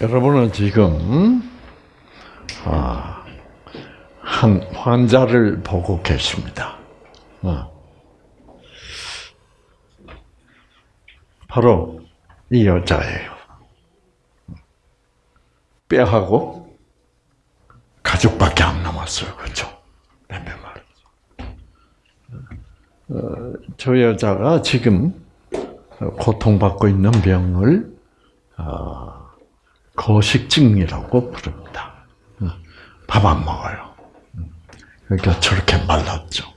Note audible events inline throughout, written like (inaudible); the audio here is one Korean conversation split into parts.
여러분은 지금 아, 한 환자를 보고 계십니다. 어. 바로 이 여자예요. 뼈하고 가죽밖에 안 남았어요. 그렇죠? 뼈 어, 저 여자가 지금 고통받고 있는 병을 어, 거식증이라고 부릅니다. 밥 안 먹어요. 그러니까 저렇게 말랐죠.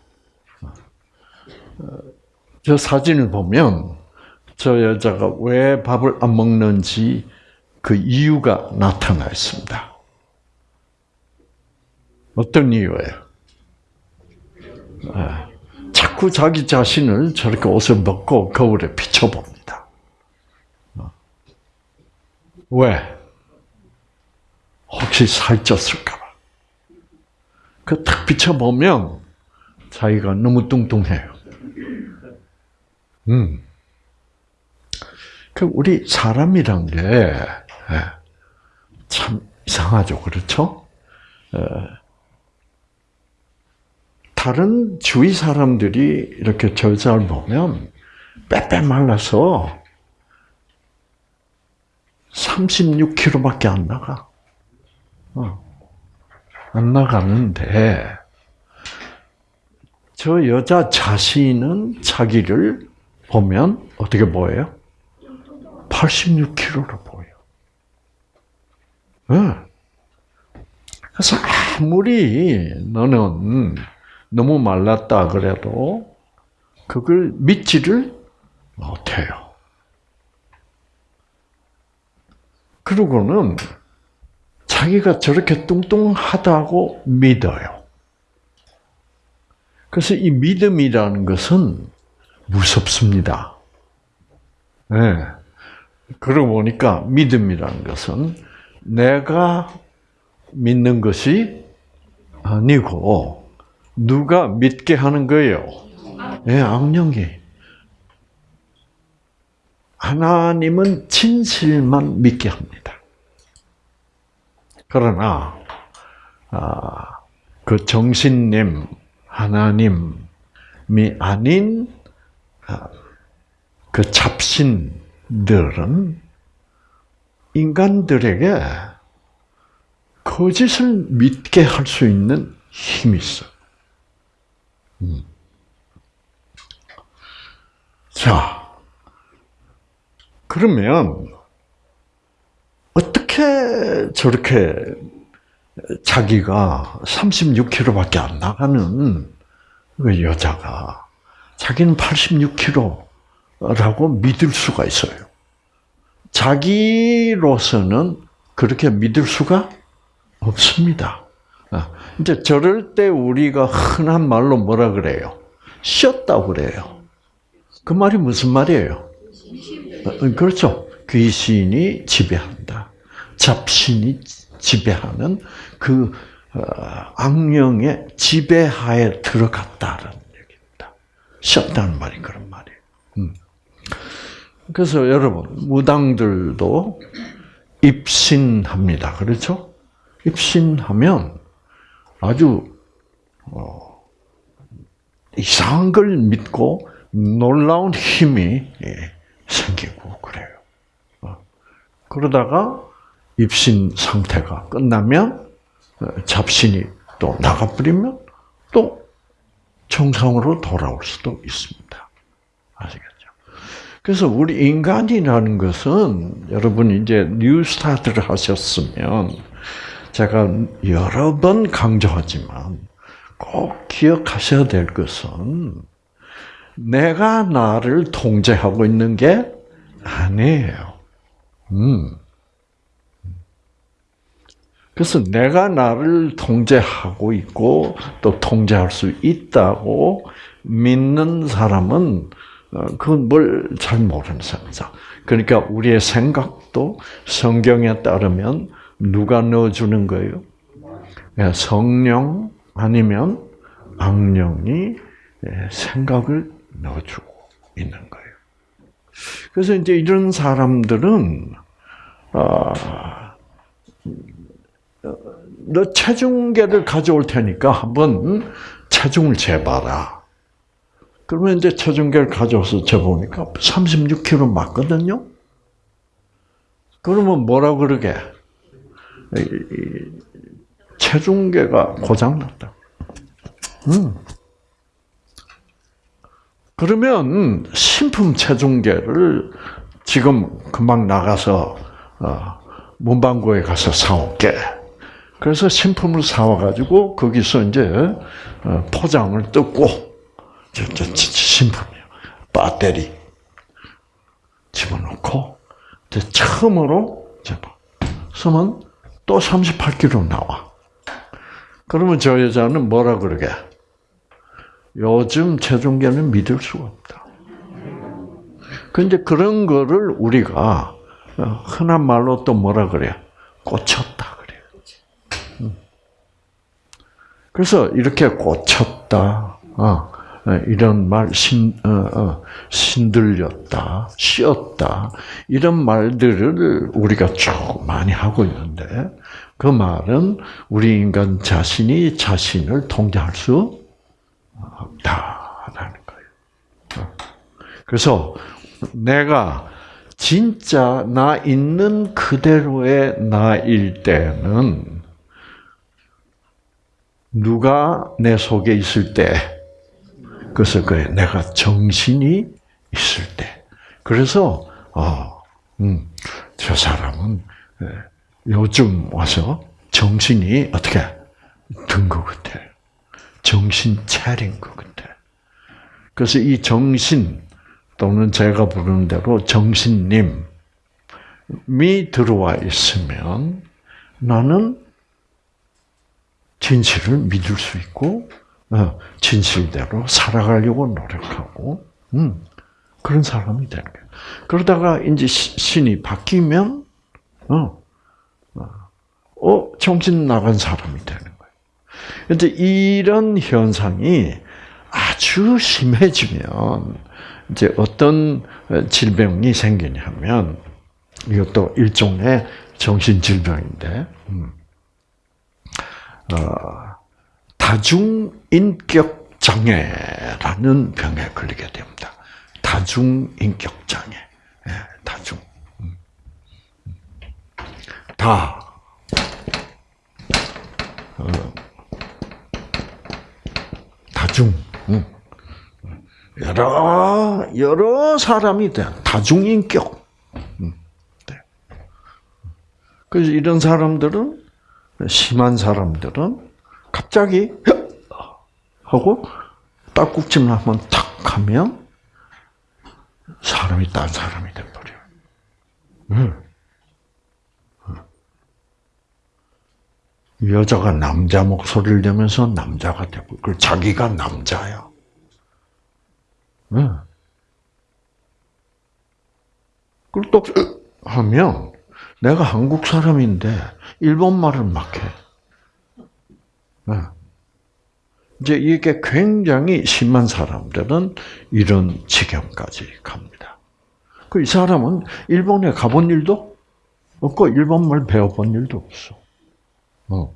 저 사진을 보면 저 여자가 왜 밥을 안 먹는지 그 이유가 나타나 있습니다. 어떤 이유예요? 자꾸 자기 자신을 저렇게 옷을 벗고 거울에 비춰봅니다. 왜? 혹시 살쪘을까봐. 그 딱 비춰보면 자기가 너무 뚱뚱해요. 음. 그 우리 사람이란 게 참 이상하죠, 그렇죠? 다른 주위 사람들이 이렇게 절잘 보면 빼빼 말라서 36kg밖에 안 나가. 어. 안 나가는데, 저 여자 자신은 자기를 보면 어떻게 보여요? 86kg로 보여. 네. 그래서 아무리 너는 너무 말랐다 그래도 그걸 믿지를 못해요. 그러고는 자기가 저렇게 뚱뚱하다고 믿어요. 그래서 이 믿음이라는 것은 무섭습니다. 네. 그러고 보니까 믿음이라는 것은 내가 믿는 것이 아니고 누가 믿게 하는 거예요? 예, 네, 악령이. 하나님은 진실만 믿게 합니다. 그러나 아, 그 정신님 하나님이 아닌 아, 그 잡신들은 인간들에게 거짓을 믿게 할 수 있는 힘이 있어. 음. 자, 그러면 어떻게 저렇게 자기가 36kg밖에 안 나가는 그 여자가 자기는 86kg라고 믿을 수가 있어요. 자기로서는 그렇게 믿을 수가 없습니다. 아, 이제 저럴 때 우리가 흔한 말로 뭐라 그래요? 쉬었다고 그래요. 그 말이 무슨 말이에요? 어, 그렇죠. 귀신이 지배한다. 잡신이 지배하는 그 어, 악령의 지배하에 들어갔다는 얘기입니다. 쉬었다는 말이 그런 말이에요. 음. 그래서 여러분 무당들도 입신합니다. 그렇죠? 입신하면 아주 어, 이상한 걸 믿고 놀라운 힘이 예, 생기고 그래요. 어. 그러다가 입신 상태가 끝나면 어, 잡신이 또 나가버리면 또 정상으로 돌아올 수도 있습니다. 아시겠죠? 그래서 우리 인간이라는 것은 여러분 이제 New Start를 하셨으면 제가 여러 번 강조하지만 꼭 기억하셔야 될 것은 내가 나를 통제하고 있는 게 아니에요. 음. 그래서 내가 나를 통제하고 있고 또 통제할 수 있다고 믿는 사람은 어, 그건 뭘 잘 모르는 사람이죠. 그러니까 우리의 생각도 성경에 따르면 누가 넣어주는 거예요? 예, 성령 아니면 악령이 예, 생각을 넣어주고 있는 거예요. 그래서 이제 이런 사람들은 아, 어, 너 체중계를 가져올 테니까 한번 체중을 재봐라. 그러면 이제 체중계를 가져와서 재보니까 36kg 맞거든요. 그러면 뭐라 그러게? 체중계가 고장났다. 음. 그러면 신품 체중계를 지금 금방 나가서 어, 문방구에 가서 사올게. 그래서 신품을 사와가지고 거기서 이제 어, 포장을 뜯고 신품이요. 배터리 집어넣고 처음으로 쓰면 또 38kg 나와. 그러면 저 여자는 뭐라 그러게? 요즘 체중계는 믿을 수가 없다. 근데 그런 거를 우리가 어, 흔한 말로 또 뭐라 그래? 꽂혔다 그래. 음. 그래서 이렇게 꽂혔다. 어, 어, 이런 말, 신, 어, 어, 신들렸다, 씌었다, 이런 말들을 우리가 쭉 많이 하고 있는데, 그 말은 우리 인간 자신이 자신을 통제할 수 없다라는 거예요. 그래서 내가 진짜 나 있는 그대로의 나일 때는 누가 내 속에 있을 때, 그래서 그래 내가 정신이 있을 때. 그래서 어, 음, 저 사람은 예, 요즘 와서 정신이 어떻게 든 것 같아. 정신 차린 것 같아. 그래서 이 정신 또는 제가 부르는 대로 정신님이 들어와 있으면 나는 진실을 믿을 수 있고 어, 진실대로 살아가려고 노력하고 음, 그런 사람이 되는 거예요. 그러다가 이제 신이 바뀌면 어, 어, 어 정신 나간 사람이 되는 거예요. 근데 이런 현상이 아주 심해지면 이제 어떤 질병이 생기냐면 이것도 일종의 정신 질병인데 음. 어, 다중인격 장애라는 병에 걸리게 됩니다. 다중인격 장애, 예, 다중. 음. 다 어, 다중. 음. 여러 여러 사람이 돼 다중인격. 음. 네. 그래서 이런 사람들은 심한 사람들은 갑자기 하고 딱국질 한번 탁 하면 사람이 딴 사람이 돼버려. 응. 여자가 남자 목소리를 내면서 남자가 되고, 그 자기가 남자야. 응. 그리고 또 하면 내가 한국 사람인데 일본 말을 막 해. 네. 이제 이게 굉장히 심한 사람들은 이런 지경까지 갑니다. 그 이 사람은 일본에 가본 일도 없고 일본 말 배워본 일도 없어. 어.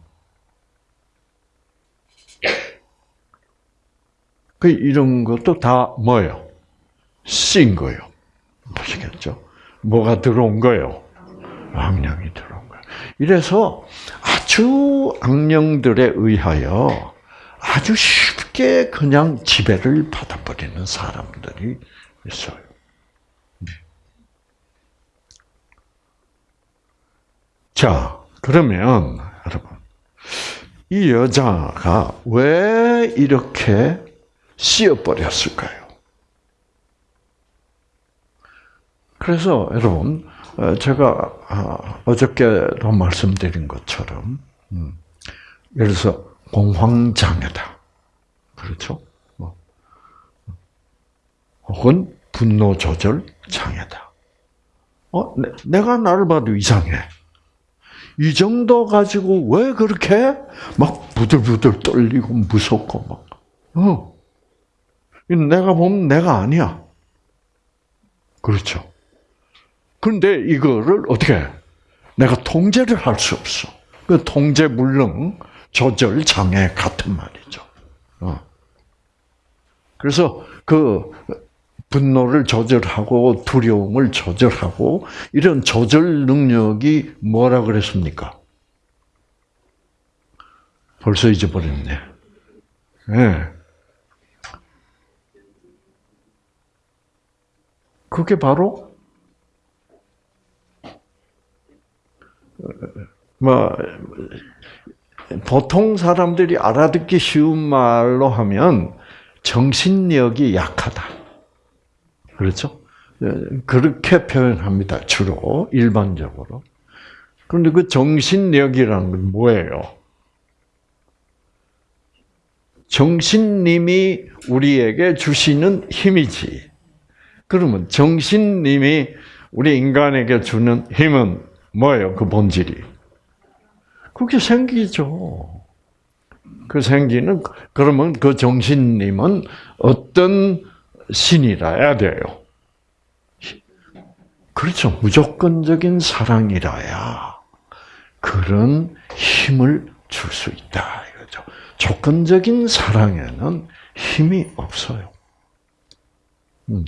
그 이런 것도 다 뭐예요? 씬 거예요. 보시겠죠? 뭐가 들어온 거예요? 악령이 들어온 거예요. 이래서 아주 악령들에 의하여 아주 쉽게 그냥 지배를 받아버리는 사람들이 있어요. 자, 그러면 여러분, 이 여자가 왜 이렇게 씌어버렸을까요? 그래서 여러분, 어, 제가 아, 어저께도 말씀드린 것처럼 음, 예를 들어서 공황장애다. 그렇죠? 뭐. 혹은 분노 조절 장애다. 어, 내, 가 나를 봐도 이상해. 이 정도 가지고 왜 그렇게 막 부들부들 떨리고 무섭고 막, 어. 내가 보면 내가 아니야. 그렇죠. 그런데 이거를 어떻게 내가 통제를 할 수 없어. 그 통제 불능 조절 장애 같은 말이죠. 어. 그래서 그 분노를 조절하고 두려움을 조절하고 이런 조절 능력이 뭐라 그랬습니까? 벌써 잊어버렸네. 네. 그게 바로 뭐 보통 사람들이 알아듣기 쉬운 말로 하면 정신력이 약하다. 그렇죠? 그렇게 표현합니다. 주로 일반적으로. 그런데 그 정신력이라는 건 뭐예요? 정신님이 우리에게 주시는 힘이지. 그러면 정신님이 우리 인간에게 주는 힘은 뭐예요? 그 본질이. 그게 생기죠. 그 생기는 그러면 그 정신님은 어떤 신이라야 돼요. 그렇죠. 무조건적인 사랑이라야 그런 힘을 줄 수 있다 이거죠. 조건적인 사랑에는 힘이 없어요. 음.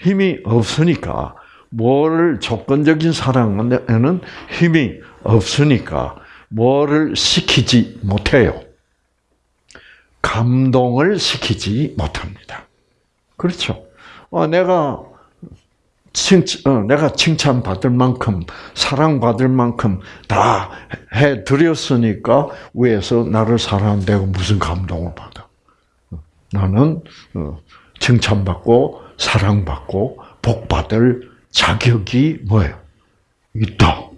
힘이 없으니까 뭐를 조건적인 사랑에는 힘이 없으니까 뭐를 시키지 못해요. 감동을 시키지 못합니다. 그렇죠. 어, 내가 칭, 어, 내가 칭찬받을 만큼, 사랑받을 만큼 다 해드렸으니까 위에서 나를 사랑한다고 무슨 감동을 받아. 나는 어, 칭찬받고, 사랑받고, 복받을 자격이 뭐예요? 있다.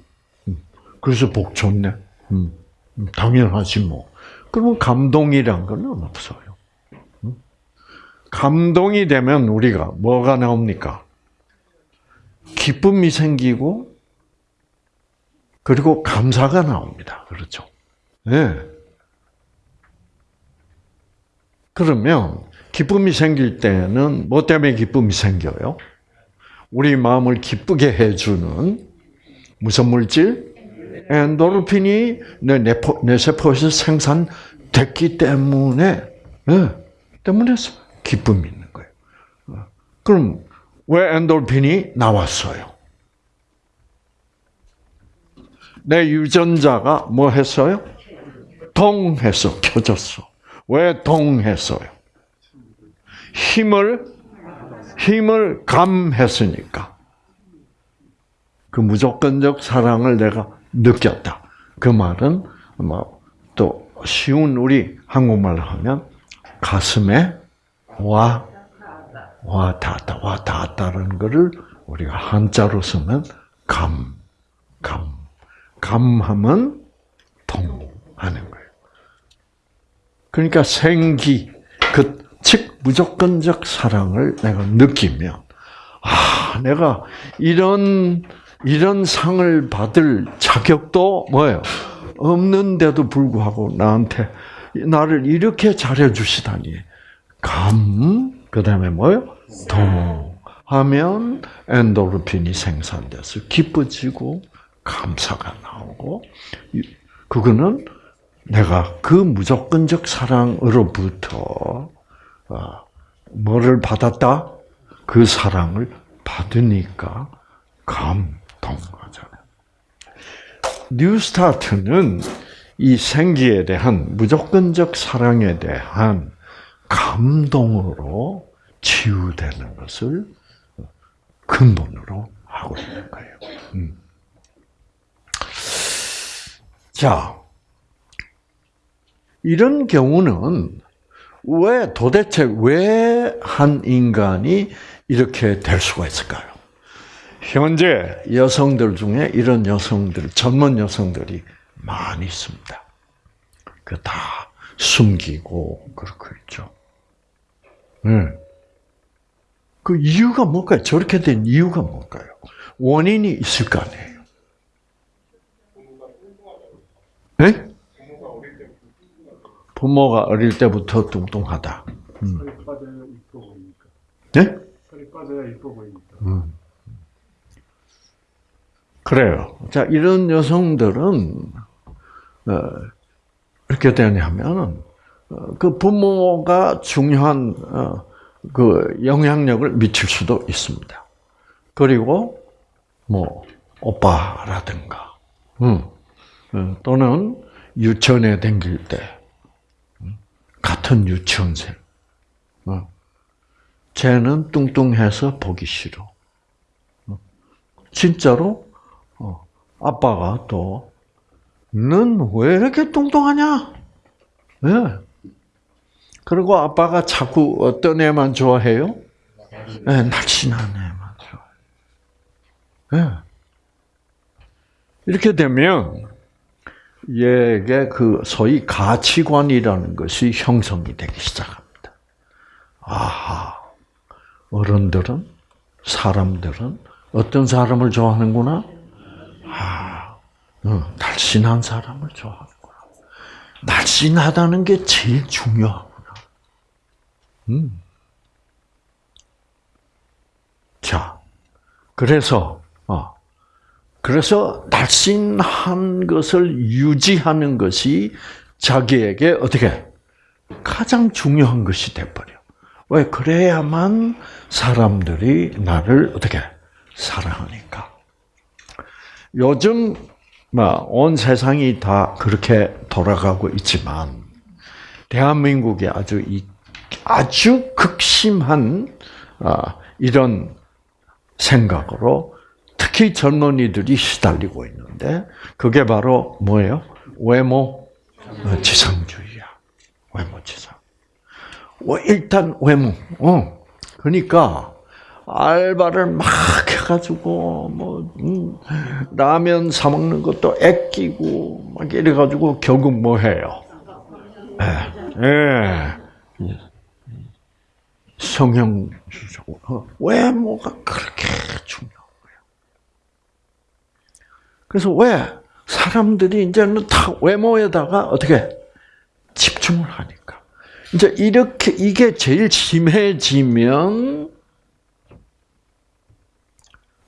그래서 복 좋네. 음, 당연하지 뭐. 그러면 감동이란 건 없어요. 감동이 되면 우리가 뭐가 나옵니까? 기쁨이 생기고 그리고 감사가 나옵니다. 그렇죠? 네. 그러면 기쁨이 생길 때는 뭐 때문에 기쁨이 생겨요? 우리 마음을 기쁘게 해주는 무슨 물질? 엔도르핀이 내, 뇌포, 뇌세포에서 생산됐기 때문에, 네, 때문에 기쁨이 있는 거예요. 그럼 왜 엔돌핀이 나왔어요? 내 유전자가 뭐 했어요? 동해서 켜졌어. 왜 동했어요? 힘을 힘을 감했으니까. 그 무조건적 사랑을 내가 느꼈다. 그 말은 뭐또 쉬운 우리 한국말로 하면 가슴에 와, 와 닿았다, 와 닿았다는 것을 우리가 한자로 쓰면 감, 감, 감하면 통하는 거예요. 그러니까 생기, 그, 즉, 무조건적 사랑을 내가 느끼면, 아, 내가 이런, 이런 상을 받을 자격도 뭐예요? 없는데도 불구하고 나한테 나를 이렇게 잘해 주시다니. 감, 그 다음에 뭐요? 동. 하면 엔도르핀이 생산돼서 기뻐지고 감사가 나오고 그거는 내가 그 무조건적 사랑으로부터 어, 뭐를 받았다? 그 사랑을 받으니까 감동하잖아요. 뉴스타트는 이 생기에 대한 무조건적 사랑에 대한 감동으로 치유되는 것을 근본으로 하고 있는 거예요. 음. 자, 이런 경우는 왜 도대체 왜 한 인간이 이렇게 될 수가 있을까요? 현재 여성들 중에 이런 여성들, 젊은 여성들이 많이 있습니다. 그 다 숨기고 그렇고 있죠. 네. 그 이유가 뭘까요? 저렇게 된 이유가 뭘까요? 원인이 있을 거 아니에요. 네? 부모가 어릴 때부터 뚱뚱하다. 음. 네? 음. 그래요. 자, 이런 여성들은, 어, 이렇게 되냐면은, 어, 그 부모가 중요한, 어, 그 영향력을 미칠 수도 있습니다. 그리고, 뭐, 오빠라든가, 음, 어, 또는 유치원에 댕길 때, 음, 같은 유치원생, 어, 쟤는 뚱뚱해서 보기 싫어. 어, 진짜로 어, 아빠가 또, 넌왜 이렇게 뚱뚱하냐? 네. 그리고 아빠가 자꾸 어떤 애만 좋아해요? 네, 날씬한 애만 좋아해. 네. 이렇게 되면, 얘게 그 소위 가치관이라는 것이 형성이 되기 시작합니다. 아하, 어른들은, 사람들은 어떤 사람을 좋아하는구나? 아, 어, 날씬한 사람을 좋아하는구나. 날씬하다는 게 제일 중요하구나. 음. 자, 그래서, 어, 그래서 날씬한 것을 유지하는 것이 자기에게 어떻게 가장 중요한 것이 돼버려. 왜 그래야만 사람들이 나를 어떻게 사랑하니까. 요즘 뭐, 온 세상이 다 그렇게 돌아가고 있지만 대한민국이 아주 이 아주 극심한 아, 이런 생각으로 특히 젊은이들이 시달리고 있는데 그게 바로 뭐예요? 외모 지상주의야. 외모 지상. 일단 외모. 어. 그러니까 알바를 막 해가지고 뭐 음, 라면 사 먹는 것도 애끼고 막 이래가지고 결국 뭐 해요? 예, 예. 성형수술 어, 외모가 그렇게 거예요. 그래서 왜 사람들이 이제는 다 외모에다가 어떻게 집중을 하니까 이제 이렇게 이게 제일 심해지면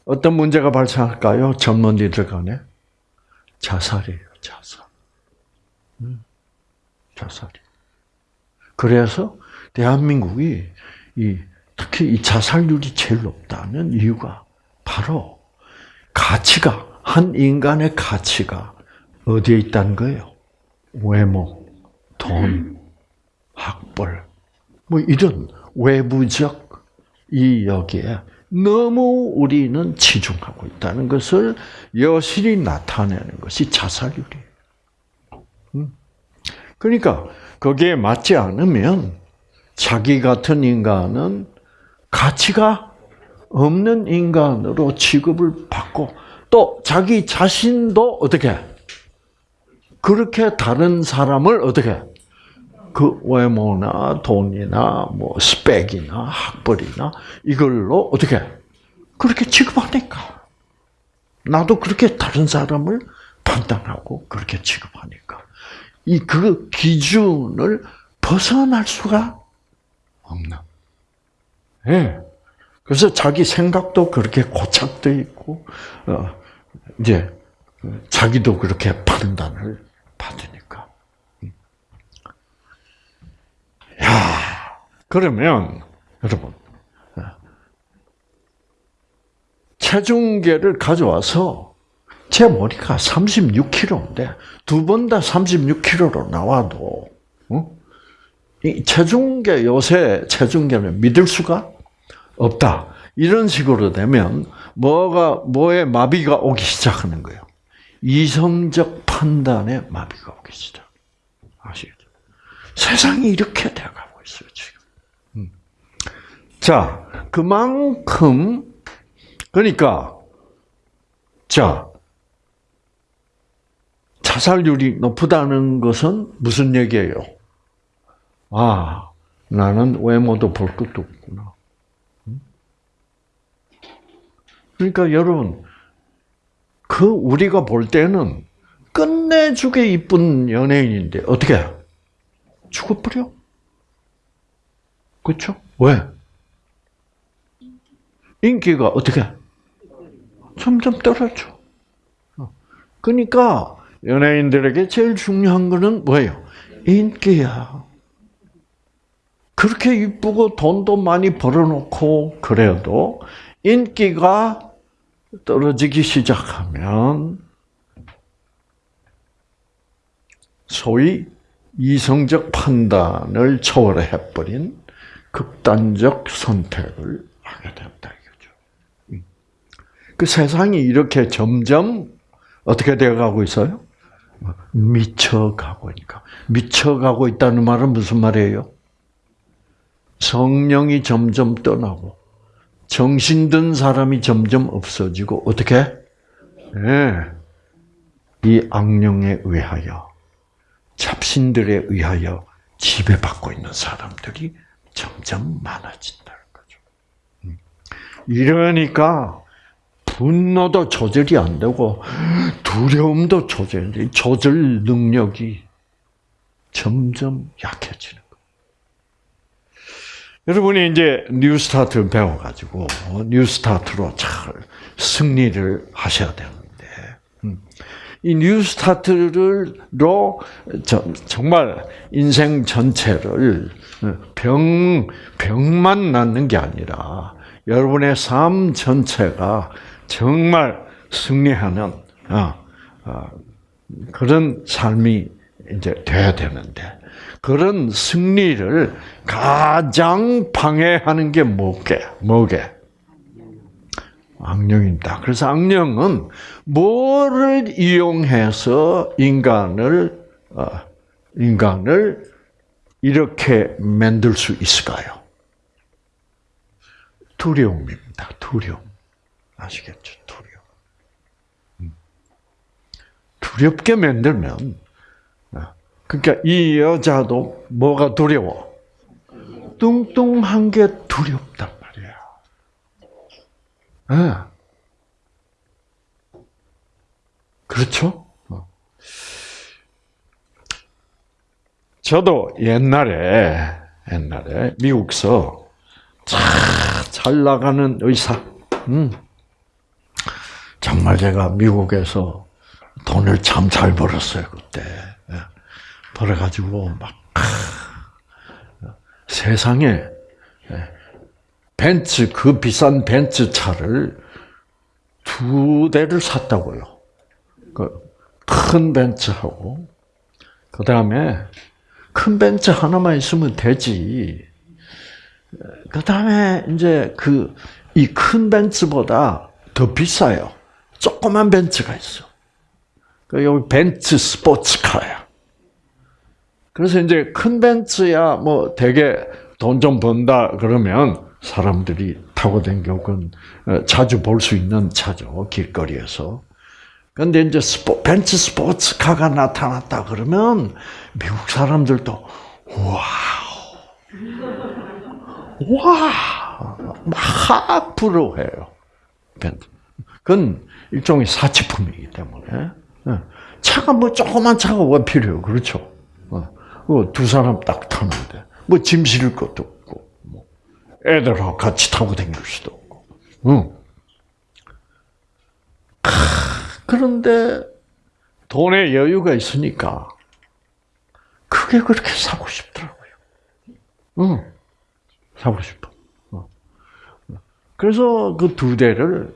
어떤 문제가 발생할까요? 전문의들 간에 자살이에요, 자살. 음, 자살이. 그래서 대한민국이 이 특히 이 자살률이 제일 높다는 이유가 바로 가치가 한 인간의 가치가 어디에 있다는 거예요? 외모, 돈, 학벌, 뭐 이런 외부적 이 여기에 너무 우리는 치중하고 있다는 것을 여실히 나타내는 것이 자살률이에요. 음. 그러니까 거기에 맞지 않으면 자기 같은 인간은 가치가 없는 인간으로 취급을 받고 또 자기 자신도 어떻게 그렇게 다른 사람을 어떻게 그 외모나 돈이나 뭐 스펙이나 학벌이나 이걸로 어떻게 그렇게 취급하니까 나도 그렇게 다른 사람을 판단하고 그렇게 취급하니까 이 그 기준을 벗어날 수가 없나. 예. 네. 그래서 자기 생각도 그렇게 고착돼 있고 어, 이제 자기도 그렇게 판단을 받으니까. 야, 그러면 여러분 체중계를 가져와서 제 머리가 36kg인데 두 번 다 36kg로 나와도 어? 이 체중계 요새 체중계는 믿을 수가 없다. 이런 식으로 되면 뭐가 뭐에 마비가 오기 시작하는 거예요. 이성적 판단에 마비가 오기 시작. 아시겠죠? 세상이 이렇게 돼가고 있어요, 지금. 음. 자, 그만큼, 그러니까, 자, 자살률이 높다는 것은 무슨 얘기예요? 아, 나는 외모도 볼 것도 없구나. 음? 그러니까 여러분, 그 우리가 볼 때는 끝내주게 이쁜 연예인인데 어떻게 죽어버려? 그렇죠? 왜? 인기가 어떻게 점점 떨어져. 그러니까 연예인들에게 제일 중요한 거는 뭐예요? 인기야. 그렇게 이쁘고 돈도 많이 벌어놓고 그래도 인기가 떨어지기 시작하면 소위 이성적 판단을 초월해버린 극단적 선택을 하게 된다 이거죠. 음. 그 세상이 이렇게 점점 어떻게 되어가고 있어요? 미쳐가고 있니까 미쳐가고 있다는 말은 무슨 말이에요? 성령이 점점 떠나고 정신 든 사람이 점점 없어지고 어떻게? 네. 이 악령에 의하여 잡신들에 의하여 지배받고 있는 사람들이 점점 많아진다는 거죠. 음. 이러니까 분노도 조절이 안 되고 두려움도 조절, 조절 능력이 점점 약해지는. 여러분이 이제 뉴스타트 배워가지고 뉴스타트로 잘 승리를 하셔야 되는데 음. 이 뉴스타트를로 정말 인생 전체를 병 병만 낫는 게 아니라 여러분의 삶 전체가 정말 승리하는 어, 어, 그런 삶이 이제 돼야 되는데 그런 승리를 가장 방해하는 게 뭐게? 뭐게? 악령입니다. 그래서 악령은 뭐를 이용해서 인간을 어, 인간을 이렇게 만들 수 있을까요? 두려움입니다. 두려움. 아시겠죠? 두려움. 음. 두렵게 만들면 어, 그러니까 이 여자도 뭐가 두려워? 뚱뚱한 게 두렵단 말이야. 네. 그렇죠? 어. 저도 옛날에 옛날에 미국서 잘 나가는 의사, 음. 정말 제가 미국에서 돈을 참 잘 벌었어요 그때. 예. 벌어가지고 막 세상에 예. 벤츠 그 비싼 벤츠 차를 두 대를 샀다고요. 그 큰 벤츠하고 그 다음에 큰 벤츠 하나만 있으면 되지. 그 다음에 이제 그 이 큰 벤츠보다 더 비싸요. 조그만 벤츠가 있어. 그 여기 벤츠 스포츠카야. 그래서 이제 큰 벤츠야 뭐 되게 돈 좀 번다 그러면 사람들이 타고 댕겨건 어, 자주 볼 수 있는 차죠 길거리에서. 근데 이제 스포, 벤츠 스포츠카가 나타났다 그러면 미국 사람들도 wow, 와, 막 부러워해요. 벤츠. 그건 일종의 사치품이기 때문에 예. 차가 뭐 조그만 차가 왜 필요해요? 그렇죠? 어, 두 사람 딱 타는데 뭐 짐 실을 것도 없고 뭐 애들하고 같이 타고 다닐 수도 없고. 응. 그런데 돈에 여유가 있으니까 그게 그렇게 사고 싶더라고요. 응. 사고 싶어. 어. 그래서 그 두 대를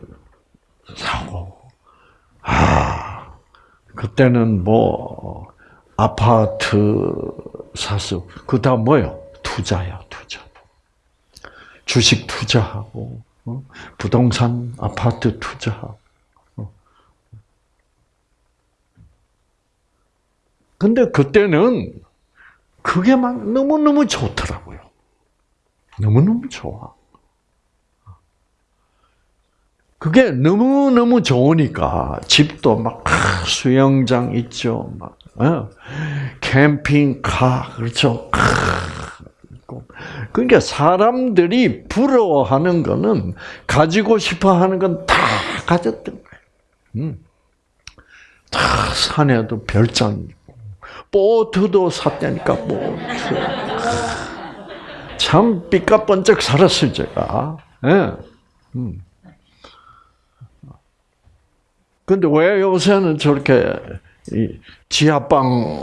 사고, 아, 그때는 뭐, 아파트 사서, 그 다음 뭐요? 투자야, 투자. 주식 투자하고, 어? 부동산, 아파트 투자하고. 어. 근데 그때는 그게 막 너무너무 좋더라고요. 너무너무 좋아. 그게 너무너무 좋으니까 집도 막 수영장 있죠. 막 어? 캠핑카 그렇죠. 그러니까 사람들이 부러워하는 거는 가지고 싶어 하는 건 다 가졌던 거예요. 음. 다 산에도 별장 있고 보트도 샀다니까 보트. 참 삐까번쩍 살았어요 제가. 네. 음. 근데 왜 요새는 저렇게 이 지하방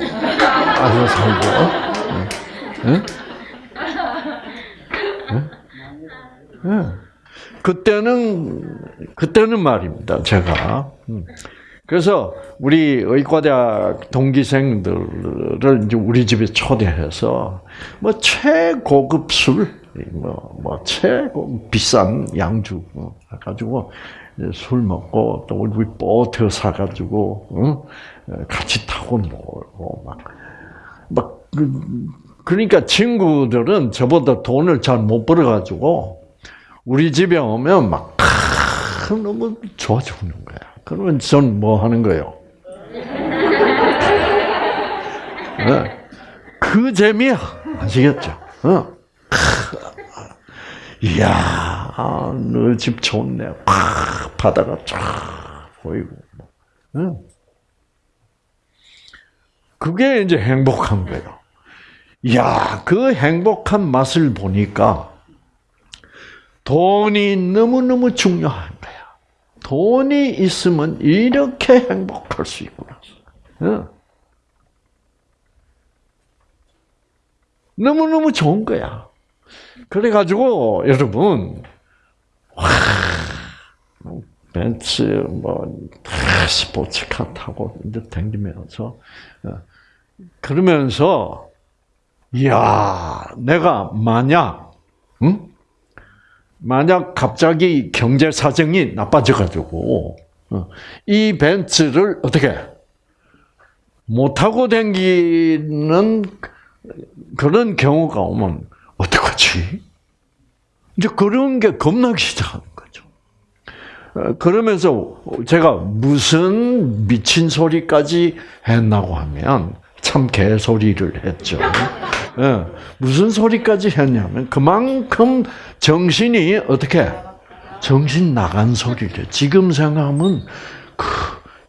안에 살고? 응? 응? 응? 그때는 그때는 말입니다. 제가 음. 그래서 우리 의과대학 동기생들을 이제 우리 집에 초대해서 뭐 최고급 술, 뭐, 뭐 최고 비싼 양주 뭐 해가지고 이제 술 먹고 또 우리 보트 사가지고 응? 같이 타고 놀고 막 막, 그, 그러니까 친구들은 저보다 돈을 잘 못 벌어가지고, 우리 집에 오면 막, 크, 너무 좋아 죽는 거야. 그러면 전 뭐 하는 거예요? 네. 그 재미야. 아시겠죠? 어. 크. 이야, 너 집 좋네. 팍, 바다가 쫙 보이고. 응. 그게 이제 행복한 거예요. 야, 그 행복한 맛을 보니까 돈이 너무너무 중요한 거야. 돈이 있으면 이렇게 행복할 수 있구나. 어. 너무너무 좋은 거야. 그래가지고, 여러분, 와, 벤츠, 뭐, 스포츠카 타고 댕기면서, 어, 그러면서, 이야, 내가 만약, 응? 만약 갑자기 경제 사정이 나빠져가지고, 어, 이 벤츠를 어떻게, 못 타고 댕기는 그런 경우가 오면, 어떡하지? 이제 그런 게 겁나기. 어, 그러면서 제가 무슨 미친 소리까지 했나고 하면, 참 개소리를 했죠. 예, 무슨 소리까지 했냐면 그만큼 정신이 어떻게 정신 나간 소리를 지금 생각하면 그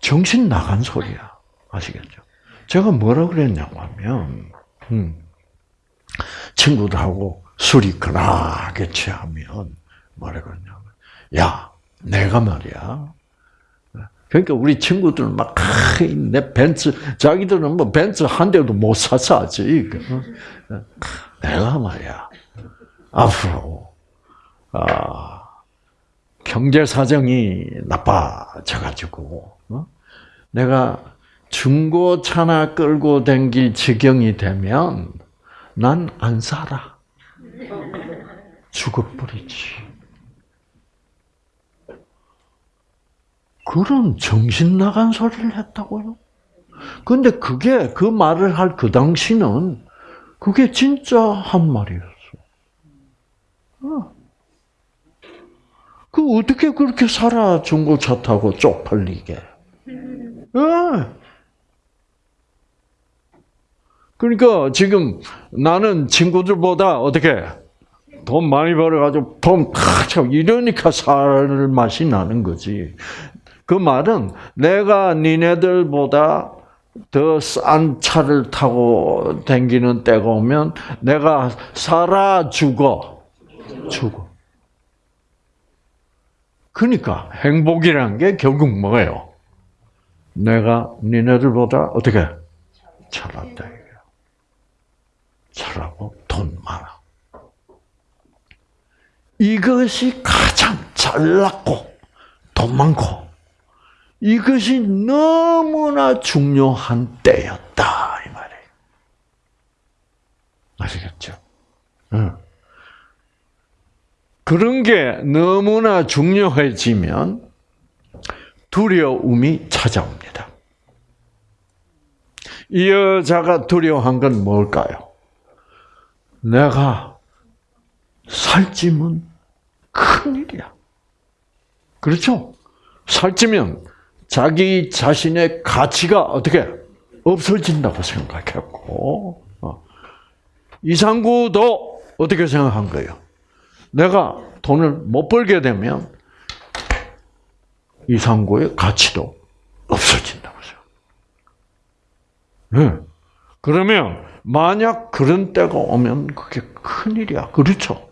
정신 나간 소리야 아시겠죠? 제가 뭐라 그랬냐고 하면 음, 친구들하고 술이 그나게 취하면 뭐라 그러냐면 야 내가 말이야 그러니까 우리 친구들은 막, 내 벤츠, 자기들은 뭐 벤츠 한 대도 못 사서 아직. 내가 말이야, 앞으로, 아, 경제 사정이 나빠져가지고, 어? 내가 중고차나 끌고 댕길 지경이 되면 난 안 살아. 죽어버리지. 그런 정신 나간 소리를 했다고요? 근데 그게 그 말을 할 그 당시는 그게 진짜 한 말이었어. 어. 그 어떻게 그렇게 살아 중고차 타고 쪽팔리게? 예. 그러니까 지금 나는 친구들보다 어떻게 돈 많이 벌어가지고 돈참 이러니까 살 맛이 나는 거지. 그 말은 내가 니네들보다 더 싼 차를 타고 댕기는 때가 오면 내가 살아 죽어. 죽어. 그러니까 행복이란 게 결국 뭐예요? 내가 니네들보다 어떻게 잘한다 이거야. 잘하고 돈 많아. 이것이 가장 잘났고 돈 많고 이것이 너무나 중요한 때였다 이 말이에요. 아시겠죠? 응. 그런 게 너무나 중요해지면 두려움이 찾아옵니다. 이 여자가 두려워한 건 뭘까요? 내가 살찌면 큰일이야. 그렇죠? 살찌면 자기 자신의 가치가 어떻게 없어진다고 생각했고, 어. 이상구도 어떻게 생각한 거예요? 내가 돈을 못 벌게 되면 이상구의 가치도 없어진다고 생각. 네. 그러면 만약 그런 때가 오면 그게 큰일이야. 그렇죠?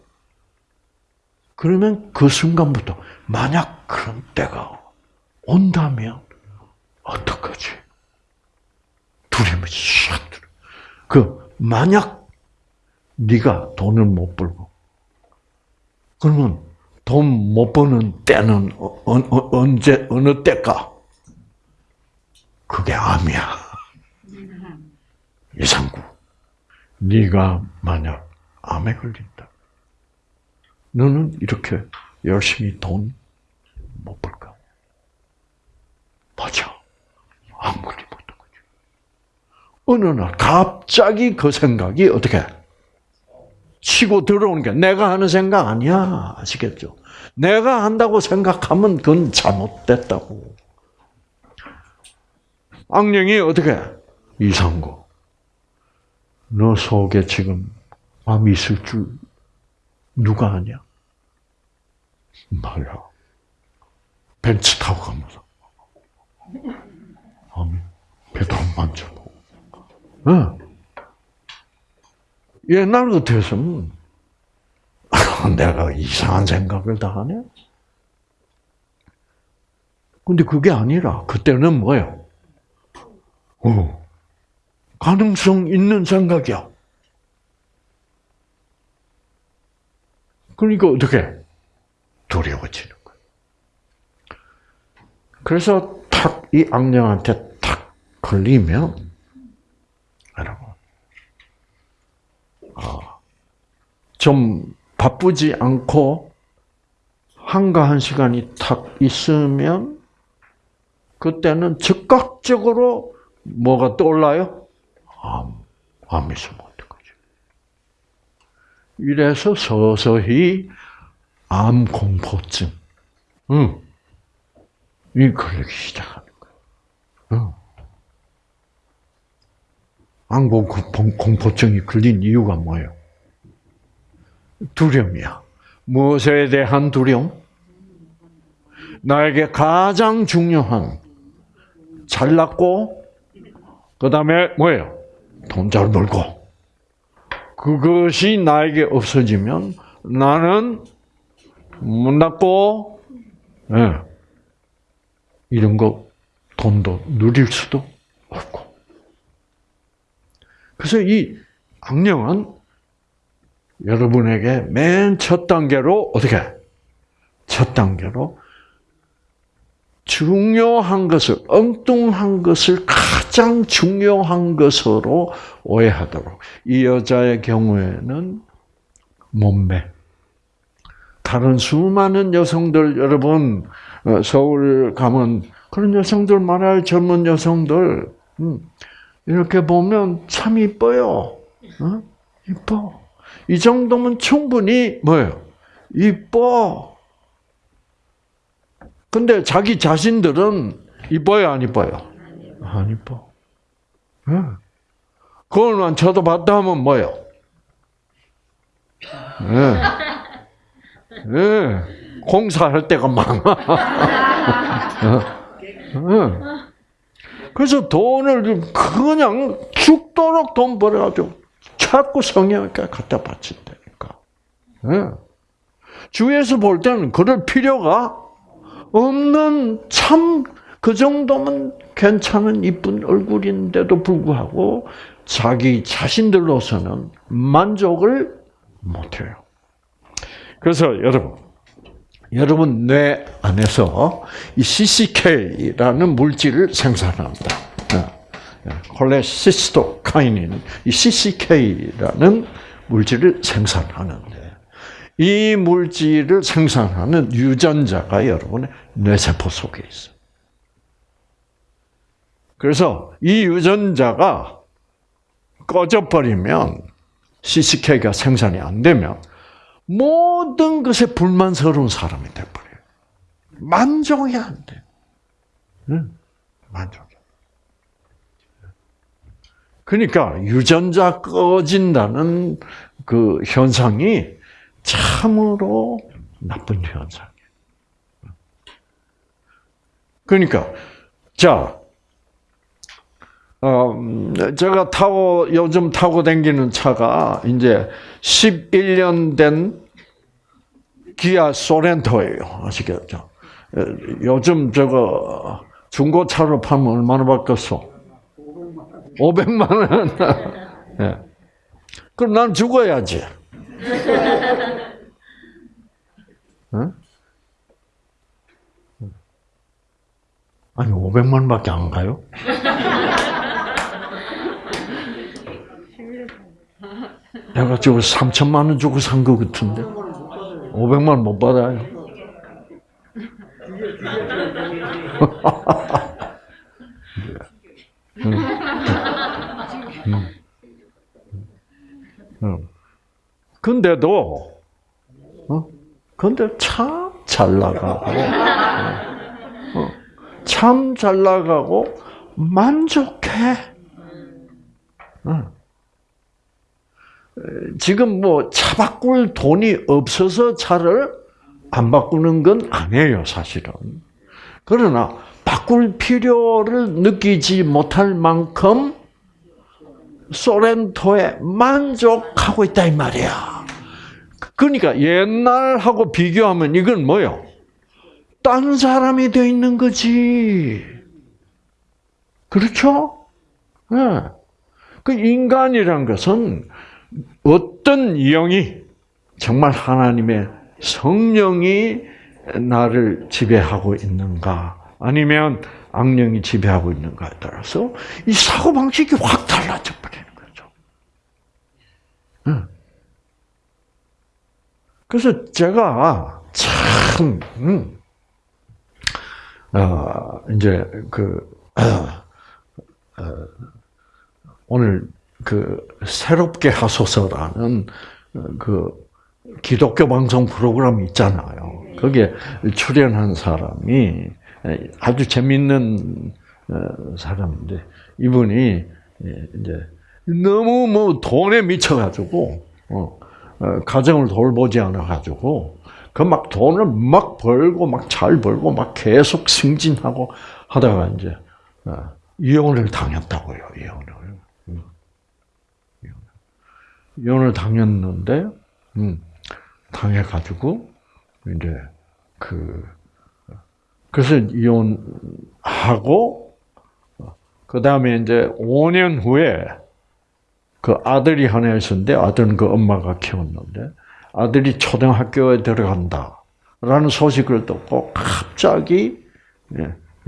그러면 그 순간부터 만약 그런 때가 온다면 어떡하지? 두려움이 샥 들어. 그 만약 네가 돈을 못 벌고 그러면 돈 못 버는 때는 어, 어, 어, 언제 어느 때까? 그게 암이야. (laughs) 이상구. 네가 만약 암에 걸린다. 너는 이렇게 열심히 돈 못 벌까? 맞아. 아무리 못한 거지. 어느 날 갑자기 그 생각이 어떻게 치고 들어오는 게 내가 하는 생각 아니야. 아시겠죠? 내가 한다고 생각하면 그건 잘못됐다고. 악령이 어떻게 이상고. 너 속에 지금 암이 있을 줄 누가 아냐? 말야. 벤츠 타고 가면서. 암이 배도 안 만져보고. 응. 옛날 같았으면, (laughs) 내가 이상한 생각을 다 하네? 근데 그게 아니라, 그때는 뭐예요? 어, 가능성 있는 생각이야. 그러니까 어떻게? 두려워지는 거야. 그래서 탁 이 악령한테 탁 걸리면 여러분 아, 좀 바쁘지 않고 한가한 시간이 탁 있으면 그때는 즉각적으로 뭐가 떠올라요? 암, 암이 있으면 어떡하지? 이래서 서서히 암 공포증, 응, 이 걸리기 거 암 공포- 공포증이 걸린 이유가 뭐예요? 두려움이야. 무엇에 대한 두려움? 나에게 가장 중요한 잘났고 그 다음에 뭐예요? 돈 잘 벌고 그것이 나에게 없어지면 나는 못났고 예. 이런 거 돈도 누릴 수도 없고. 그래서 이 악령은 여러분에게 맨 첫 단계로 어떻게? 첫 단계로 중요한 것을 엉뚱한 것을 가장 중요한 것으로 오해하도록. 이 여자의 경우에는 몸매. 다른 수많은 여성들 여러분 어, 서울 가면 그런 여성들 많아요 젊은 여성들 음, 이렇게 보면 참 이뻐요 어? 이뻐 이 정도면 충분히 뭐예요 이뻐 근데 자기 자신들은 이뻐요 안 이뻐요 안 이뻐 예. 그걸만 쳐다봤다 하면 뭐예요 예. 예. 공사할 때가 많아. (laughs) 예. 그래서 돈을 그냥 죽도록 돈 벌어가지고 자꾸 성형외과 갖다 바친다니까. 예. 주위에서 볼 때는 그럴 필요가 없는 참 그 정도면 괜찮은 이쁜 얼굴인데도 불구하고 자기 자신들로서는 만족을 못해요. 그래서 여러분, 여러분 뇌 안에서 이 CCK라는 물질을 생산합니다. 콜레시스토카이닌, 이 CCK라는 물질을 생산하는데 이 물질을 생산하는 유전자가 여러분의 뇌세포 속에 있어요. 그래서 이 유전자가 꺼져버리면 CCK가 생산이 안 되면 모든 것에 불만스러운 사람이 돼버려요. 만족이 안 돼. 응? 만족이. 그러니까 유전자 꺼진다는 그 현상이 참으로 나쁜 현상이에요. 그러니까 자, 어, 제가 타고 요즘 타고 다니는 차가 이제 11년 된 기아 소렌토예요. 아시겠죠? 요즘 저거 중고차로 팔면 얼마나 받겠어? 500만 원. (laughs) 예. 그럼 난 죽어야지. 응? (laughs) 아니 500만 원밖에 안 가요? 내가 지금 3천만 원 주고 산거 같은데 500만 원 못 받아요. 근데도 어? 근데 참 잘 나가고 어, 참잘 나가고 만족해. 어. 지금 뭐 차 바꿀 돈이 없어서 차를 안 바꾸는 건 아니에요, 사실은. 그러나 바꿀 필요를 느끼지 못할 만큼 소렌토에 만족하고 있다 이 말이야. 그러니까 옛날하고 비교하면 이건 뭐요? 딴 사람이 돼 있는 거지. 그렇죠? 네. 그 인간이란 것은 어떤 영이 정말 하나님의 성령이 나를 지배하고 있는가 아니면 악령이 지배하고 있는가에 따라서 이 사고 방식이 확 달라져 버리는 거죠. 그래서 제가 참 음, 어, 이제 그 어, (clears throat) 어, 오늘 그 새롭게 하소서라는 그 기독교 방송 프로그램 있잖아요. 거기에 출연한 사람이 아주 재밌는 사람인데 이분이 이제 너무 뭐 돈에 미쳐가지고 어, 가정을 돌보지 않아가지고 그 막 돈을 막 벌고 막 잘 벌고 막 계속 승진하고 하다가 이제 이혼을 당했다고요. 이혼을. 이혼을 당했는데, 음, 당해가지고, 이제, 그, 그래서 이혼하고, 그 다음에 이제 5년 후에 그 아들이 하나 있었는데, 아들은 그 엄마가 키웠는데, 아들이 초등학교에 들어간다. 라는 소식을 듣고 갑자기,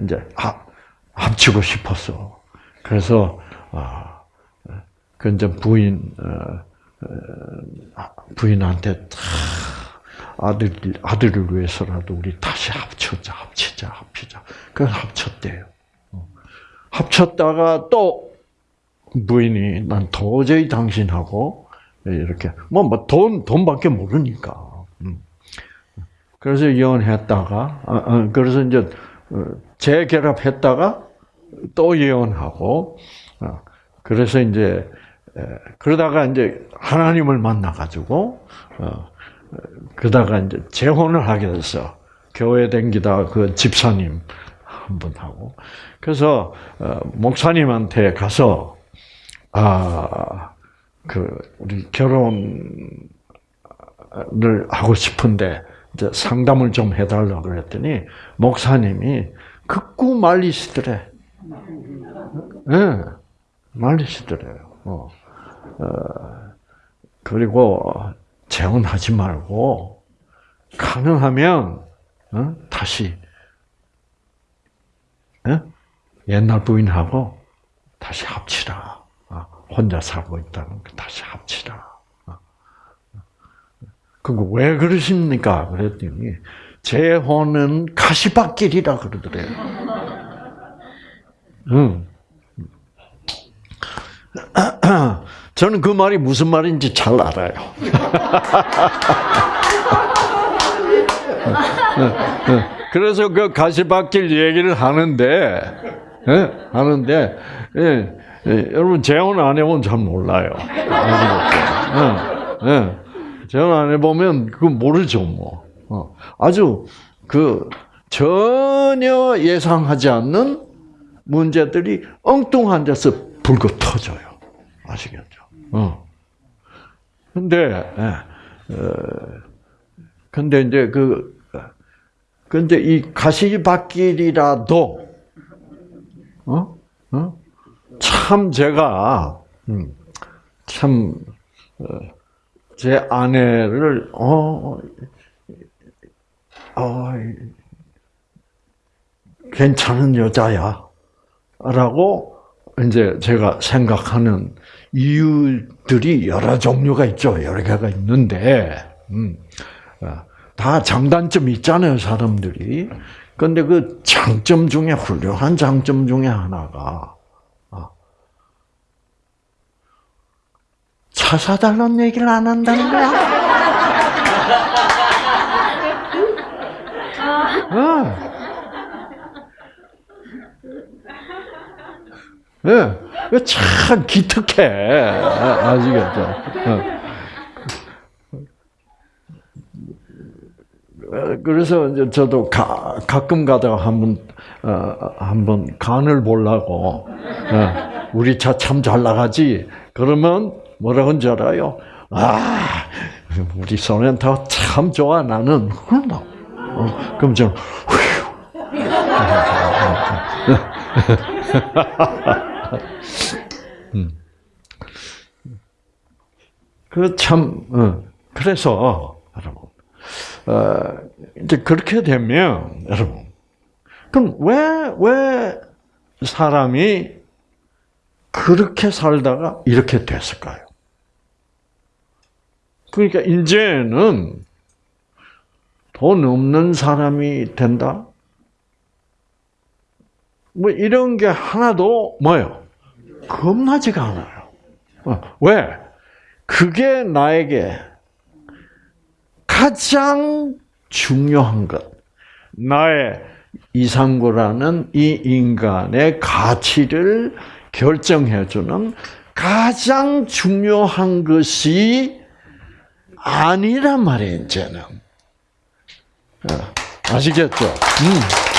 이제, 합치고 싶었어. 그래서, 아, 그 이제 부인, 부인한테 아들 아들을 위해서라도 우리 다시 합쳐자 합치자 합치자 그 합쳤대요. 합쳤다가 또 부인이 난 도저히 당신하고 이렇게 뭐돈 돈밖에 모르니까. 그래서 이혼했다가 어, 어, 그래서 이제 어, 재결합했다가 또 이혼하고 그래서 이제 그러다가 이제 하나님을 만나 가지고 어, 그러다가 이제 재혼을 하게 됐어. 교회 댕기다 그 집사님 한 분 하고 그래서 어, 목사님한테 가서 아 그 우리 결혼을 하고 싶은데 이제 상담을 좀 해달라고 그랬더니 목사님이 극구 말리시더래. 예, 네, 말리시더래요. 어. 어, 그리고 재혼하지 말고 가능하면 어? 다시 어? 옛날 부인하고 다시 합치라. 어, 혼자 살고 있다는 거 다시 합치라. 어. 그거 왜 그러십니까? 그랬더니 재혼은 가시밭길이라 그러더래요. 응. (clears throat) 저는 그 말이 무슨 말인지 잘 알아요. (laughs) 그래서 그 가시밭길 얘기를 하는데, 예, 하는데, 예, 예, 여러분 재혼 안 해보면 잘 몰라요. 재혼 안 해보면 그거 모르죠, 뭐. 어, 아주 그 전혀 예상하지 않는 문제들이 엉뚱한 데서 불고 터져요. 아시겠죠? 어. 근데, 예, 어, 근데 이제 그, 근데 이 가시밭길이라도 어? 참 제가 음, 참 어, 제 아내를 어, 어 괜찮은 여자야. 라고 이제 제가 생각하는 이유들이 여러 종류가 있죠. 여러 개가 있는데, 음, 어, 다 장단점이 있잖아요, 사람들이. 근데 그 장점 중에 훌륭한 장점 중에 하나가, 어, 차 사달라는 얘기를 안 한다는 거야. (laughs) 예, 참 기특해. 아, 아시겠죠? 어. 그래서 이제 저도 가, 가끔 가다가 한번 어, 한번 간을 보려고 어, 우리 차 참 잘 나가지. 그러면 뭐라고 줄 알아요? 아, 우리 소렌토 참 좋아 나는. 어, 그럼 저는 휴. (laughs) 음. 그참 어, 그래서 여러분 어, 이제 그렇게 되면 여러분 그럼 왜 왜 사람이 그렇게 살다가 이렇게 됐을까요? 그러니까 이제는 돈 없는 사람이 된다. 뭐 이런 게 하나도 뭐요? 겁나지가 않아요. 어, 왜? 그게 나에게 가장 중요한 것, 나의 이상구라는 이 인간의 가치를 결정해주는 가장 중요한 것이 아니란 말이에요, 이제는. 어, 아시겠죠? 음.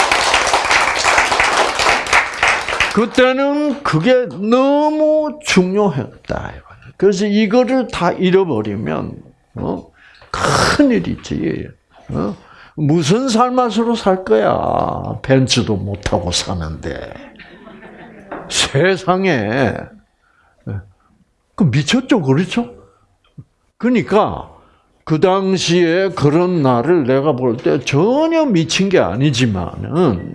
그때는 그게 너무 중요했다. 그래서 이거를 다 잃어버리면 어? 큰일이지. 어? 무슨 삶맛으로 살 거야. 벤츠도 못 타고 사는데 세상에 그 미쳤죠, 그렇죠? 그러니까 그 당시에 그런 나를 내가 볼 때 전혀 미친 게 아니지만은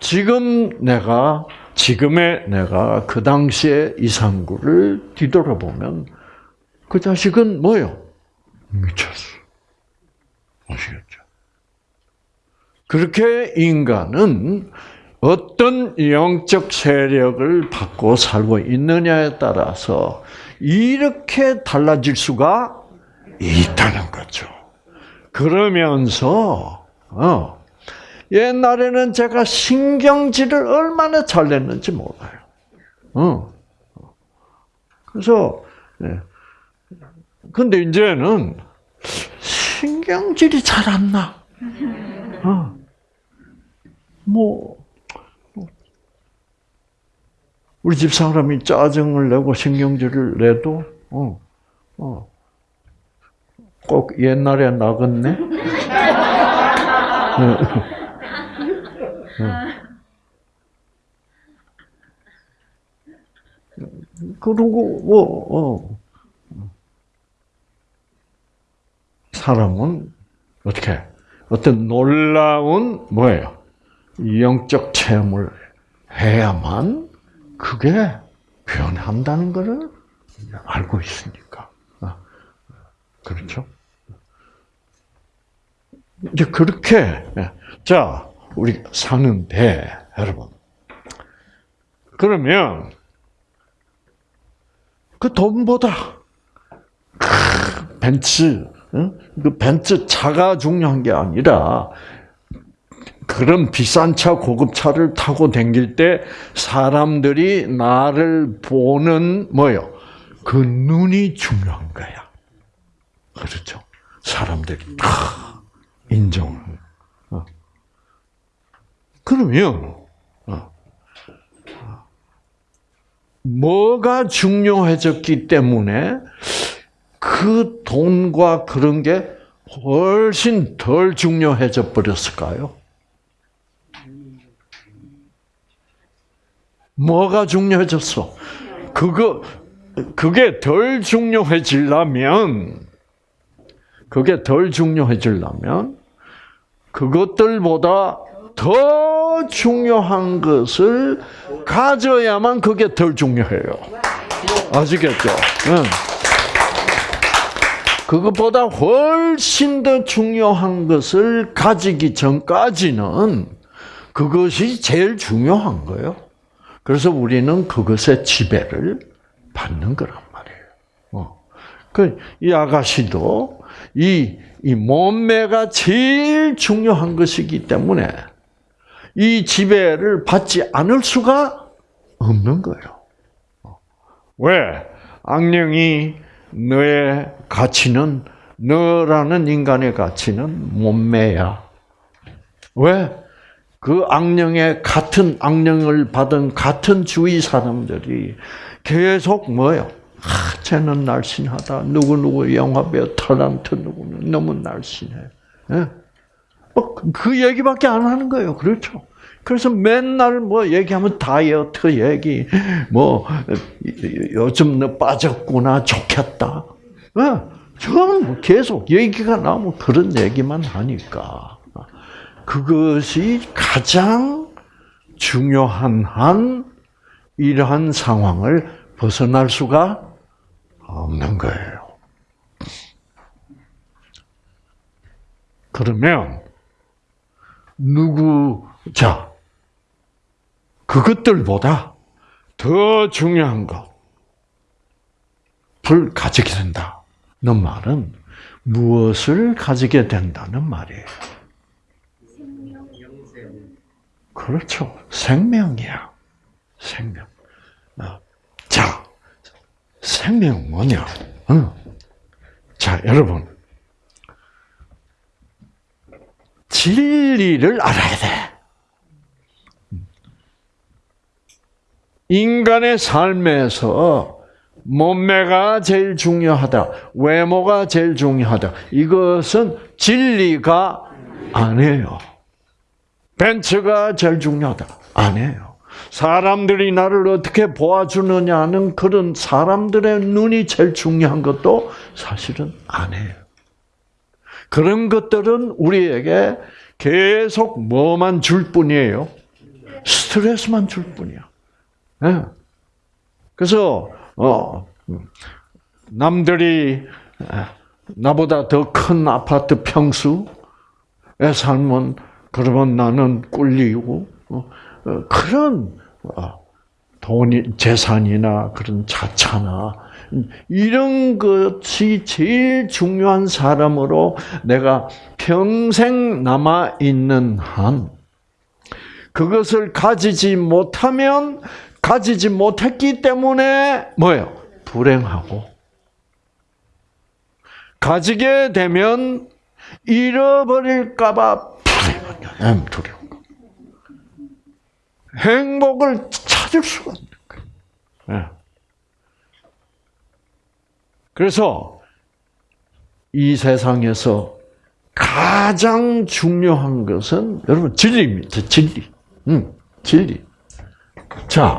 지금 내가 지금의 내가 그 당시의 이상구를 뒤돌아보면 그 자식은 뭐요? 미쳤어. 아시겠죠? 그렇게 인간은 어떤 영적 세력을 받고 살고 있느냐에 따라서 이렇게 달라질 수가 있다는 거죠. 그러면서 어, 옛날에는 제가 신경질을 얼마나 잘 냈는지 몰라요. 어. 그래서 네. 근데 이제는 신경질이 잘 안 나. 어. 뭐 우리 집 사람이 짜증을 내고 신경질을 내도 어, 어. 꼭 옛날에 나갔네. (laughs) 그리고 뭐 어. 사람은 어떻게 어떤 놀라운 뭐예요 영적 체험을 해야만 그게 변한다는 것을 알고 있으니까 어. 그렇죠. 이제 그렇게 자 우리 사는데 여러분 그러면 그 돈보다 벤츠 그 벤츠 차가 중요한 게 아니라 그런 비싼 차, 고급 차를 타고 다닐 때 사람들이 나를 보는 뭐요? 그 눈이 중요한 거야. 그렇죠? 사람들이 다 인정을. 어. 그러면 어. 뭐가 중요해졌기 때문에 그 돈과 그런 게 훨씬 덜 중요해져 버렸을까요? 뭐가 중요해졌어? 그거 그게 덜 중요해지려면 그게 덜 중요해지려면 그것들보다 더 중요한 것을 가져야만 그게 덜 중요해요. 아시겠죠? 응. 그것보다 훨씬 더 중요한 것을 가지기 전까지는 그것이 제일 중요한 거예요. 그래서 우리는 그것의 지배를 받는 거란 말이에요. 어. 그이 아가씨도 이, 이 몸매가 제일 중요한 것이기 때문에 이 지배를 받지 않을 수가 없는 거예요. 어. 왜? 악령이 너의 가치는 너라는 인간의 가치는 몸매야. 왜? 그 악령의 같은 악령을 받은 같은 주위 사람들이 계속 뭐요? 아, 쟤는 날씬하다. 누구 누구 영화 배우 탤런트 누구는 너무 날씬해. 예? 뭐, 그 얘기밖에 안 하는 거예요. 그렇죠? 그래서 맨날 뭐 얘기하면 다이어트 얘기, 뭐 요즘 너 빠졌구나, 좋겠다. 예? 저는 뭐 계속 얘기가 나오면 그런 얘기만 하니까 그것이 가장 중요한 한 이러한 상황을 벗어날 수가 없는 거예요. 그러면 누구 자 그것들보다 더 중요한 것을 가지게 된다는 말은 무엇을 가지게 된다는 말이에요. 그렇죠. 생명이야. 생명. 어. 자, 생명은 뭐냐? 어. 자, 여러분. 진리를 알아야 돼. 인간의 삶에서 몸매가 제일 중요하다. 외모가 제일 중요하다. 이것은 진리가 아니에요. 벤츠가 제일 중요하다. 아니에요. 사람들이 나를 어떻게 보아주느냐는 그런 사람들의 눈이 제일 중요한 것도 사실은 아니에요. 그런 것들은 우리에게 계속 뭐만 줄 뿐이에요? 스트레스만 줄 뿐이야. 네. 그래서 어 남들이 나보다 더 큰 아파트 평수에 살면 그러면 나는 꿀리고 어, 어, 그런 어, 돈이 재산이나 그런 자차나 이런 것이 제일 중요한 사람으로 내가 평생 남아 있는 한 그것을 가지지 못하면 가지지 못했기 때문에 뭐예요? 불행하고 가지게 되면 잃어버릴까봐 불행한 두려움. 행복을 찾을 수가 없는 거예요. 예. 그래서 이 세상에서 가장 중요한 것은 여러분 진리입니다. 진리. 응, 진리. 자,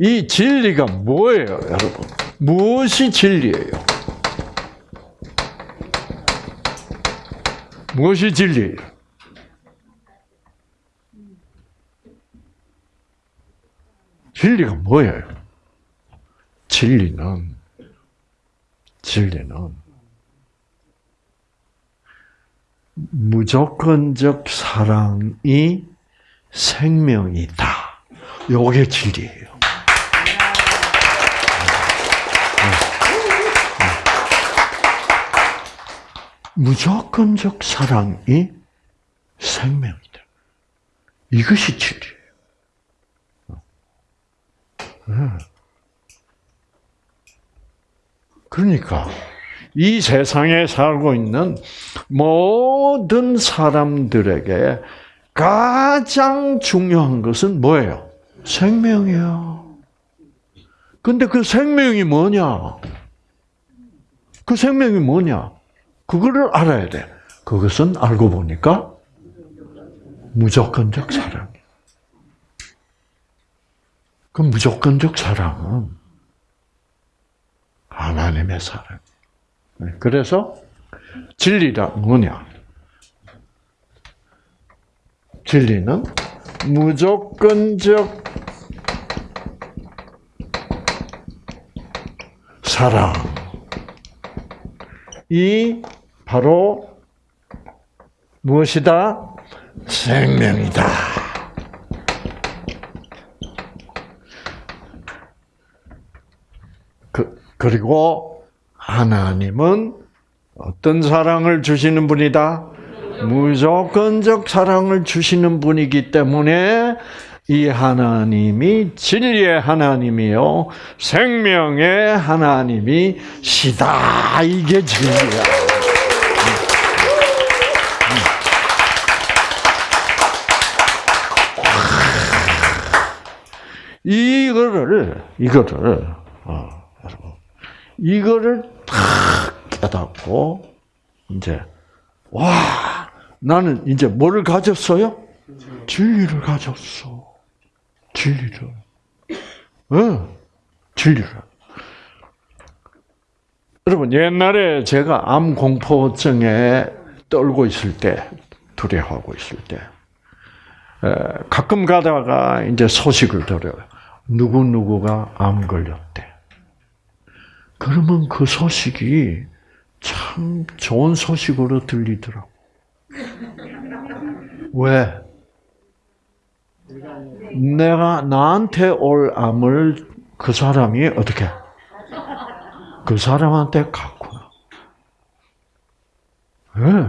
이 진리가 뭐예요, 여러분? 무엇이 진리예요? 무엇이 진리예요? 진리가 뭐예요? 진리는 진리는 무조건적 사랑이 생명이다. 요게 진리예요. 무조건적 사랑이 생명이다. 이것이 진리예요. 그러니까 이 세상에 살고 있는 모든 사람들에게 가장 중요한 것은 뭐예요? 생명이야. 근데 그 생명이 뭐냐? 그 생명이 뭐냐? 그거를 알아야 돼. 그것은 알고 보니까 무조건적 사랑이야. 그 무조건적 사랑은 하나님의 사랑. 그래서 진리란 뭐냐? 진리는 무조건적 사랑. 이 바로 무엇이다? 생명이다. 그, 그리고 하나님은 어떤 사랑을 주시는 분이다? 무조건적 사랑을 주시는 분이기 때문에 이 하나님이 진리의 하나님이요 생명의 하나님이시다 이게 진리야. 이거를 이거를 어, 이거를 탁 깨닫고 이제 와 나는 이제 뭐를 가졌어요? 진리를 가졌어. 진리를. 응, 진리를. 여러분 옛날에 제가 암 공포증에 떨고 있을 때 두려워하고 있을 때 가끔 가다가 이제 소식을 들어요. 누구 누구가 암 걸렸대. 그러면 그 소식이 참 좋은 소식으로 들리더라고. (laughs) 왜? 내가 나한테 올 암을 그 사람이 어떻게? 그 사람한테 갔구나. 왜?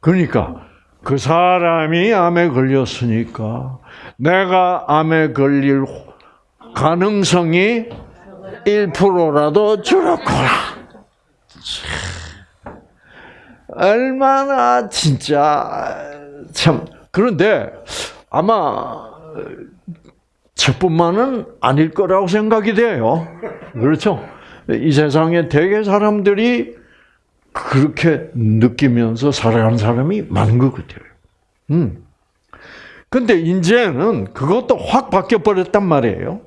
그러니까 그 사람이 암에 걸렸으니까 내가 암에 걸릴 가능성이 1%라도 줄었구나. 얼마나 진짜 참 그런데 아마 저뿐만은 아닐 거라고 생각이 돼요. 그렇죠? 이 세상에 대개 사람들이 그렇게 느끼면서 살아가는 사람이 많은 것 같아요. 음. 근데 이제는 그것도 확 바뀌어 버렸단 말이에요.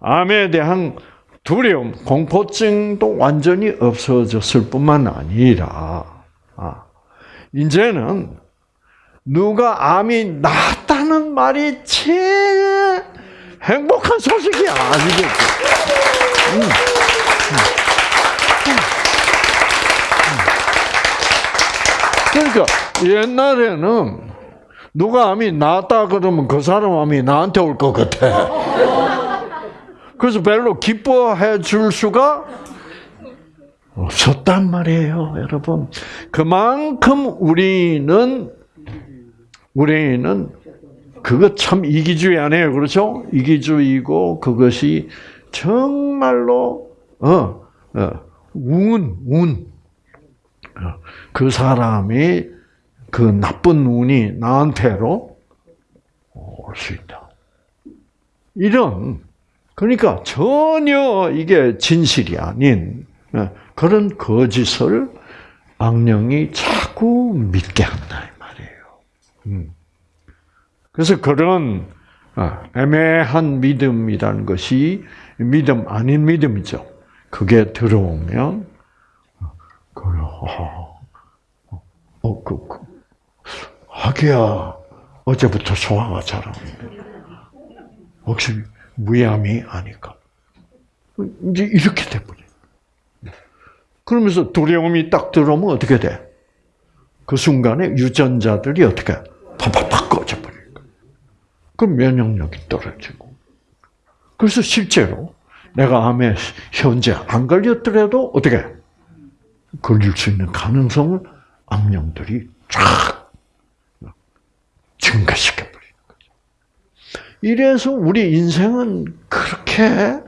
암에 대한 두려움, 공포증도 완전히 없어졌을 뿐만 아니라, 아, 이제는 누가 암이 낫다는 말이 제일 행복한 소식이 아니겠죠. 음, 그러니까 옛날에는 누가 암이 낫다 그러면 그 사람 암이 나한테 올 것 같아. 그래서 별로 기뻐해 줄 수가 없었단 말이에요, 여러분. 그만큼 우리는 우리는 그것 참 이기주의 아니에요, 그렇죠? 이기주의고 그것이 정말로 어, 어 운, 운. 그 사람이 그 나쁜 운이 나한테로 올 수 있다. 이런 그러니까 전혀 이게 진실이 아닌 어, 그런 거짓을 악령이 자꾸 믿게 한다 이 말이에요. 음. 그래서 그런 어, 애매한 믿음이라는 것이 믿음 아닌 믿음이죠. 그게 들어오면 그래, 어, 어, 그, 그, 하기야 어제부터 소화가 잘안 돼. 혹시 무암이 아닐까? 이제 이렇게 돼버려. 그러면서 두려움이 딱 들어오면 어떻게 돼? 그 순간에 유전자들이 어떻게 팍팍팍 꺼져버리니까. 그럼 면역력이 떨어지고. 그래서 실제로 내가 암에 현재 안 걸렸더라도 어떻게 걸릴 수 있는 가능성을 암령들이 쫙 증가시켜버리는 거죠. 이래서 우리 인생은 그렇게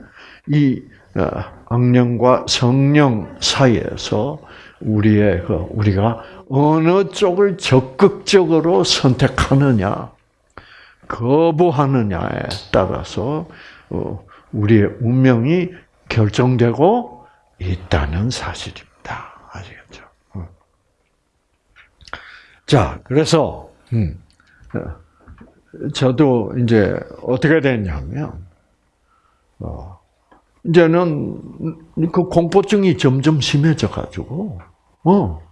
이 어, 악령과 성령 사이에서 우리의 그 우리가 어느 쪽을 적극적으로 선택하느냐, 거부하느냐에 따라서 어, 우리의 운명이 결정되고 있다는 사실입니다. 아시겠죠? 어. 자, 그래서 음, 어, 저도 이제 어떻게 됐냐면 어, 이제는 그 공포증이 점점 심해져 가지고, 어,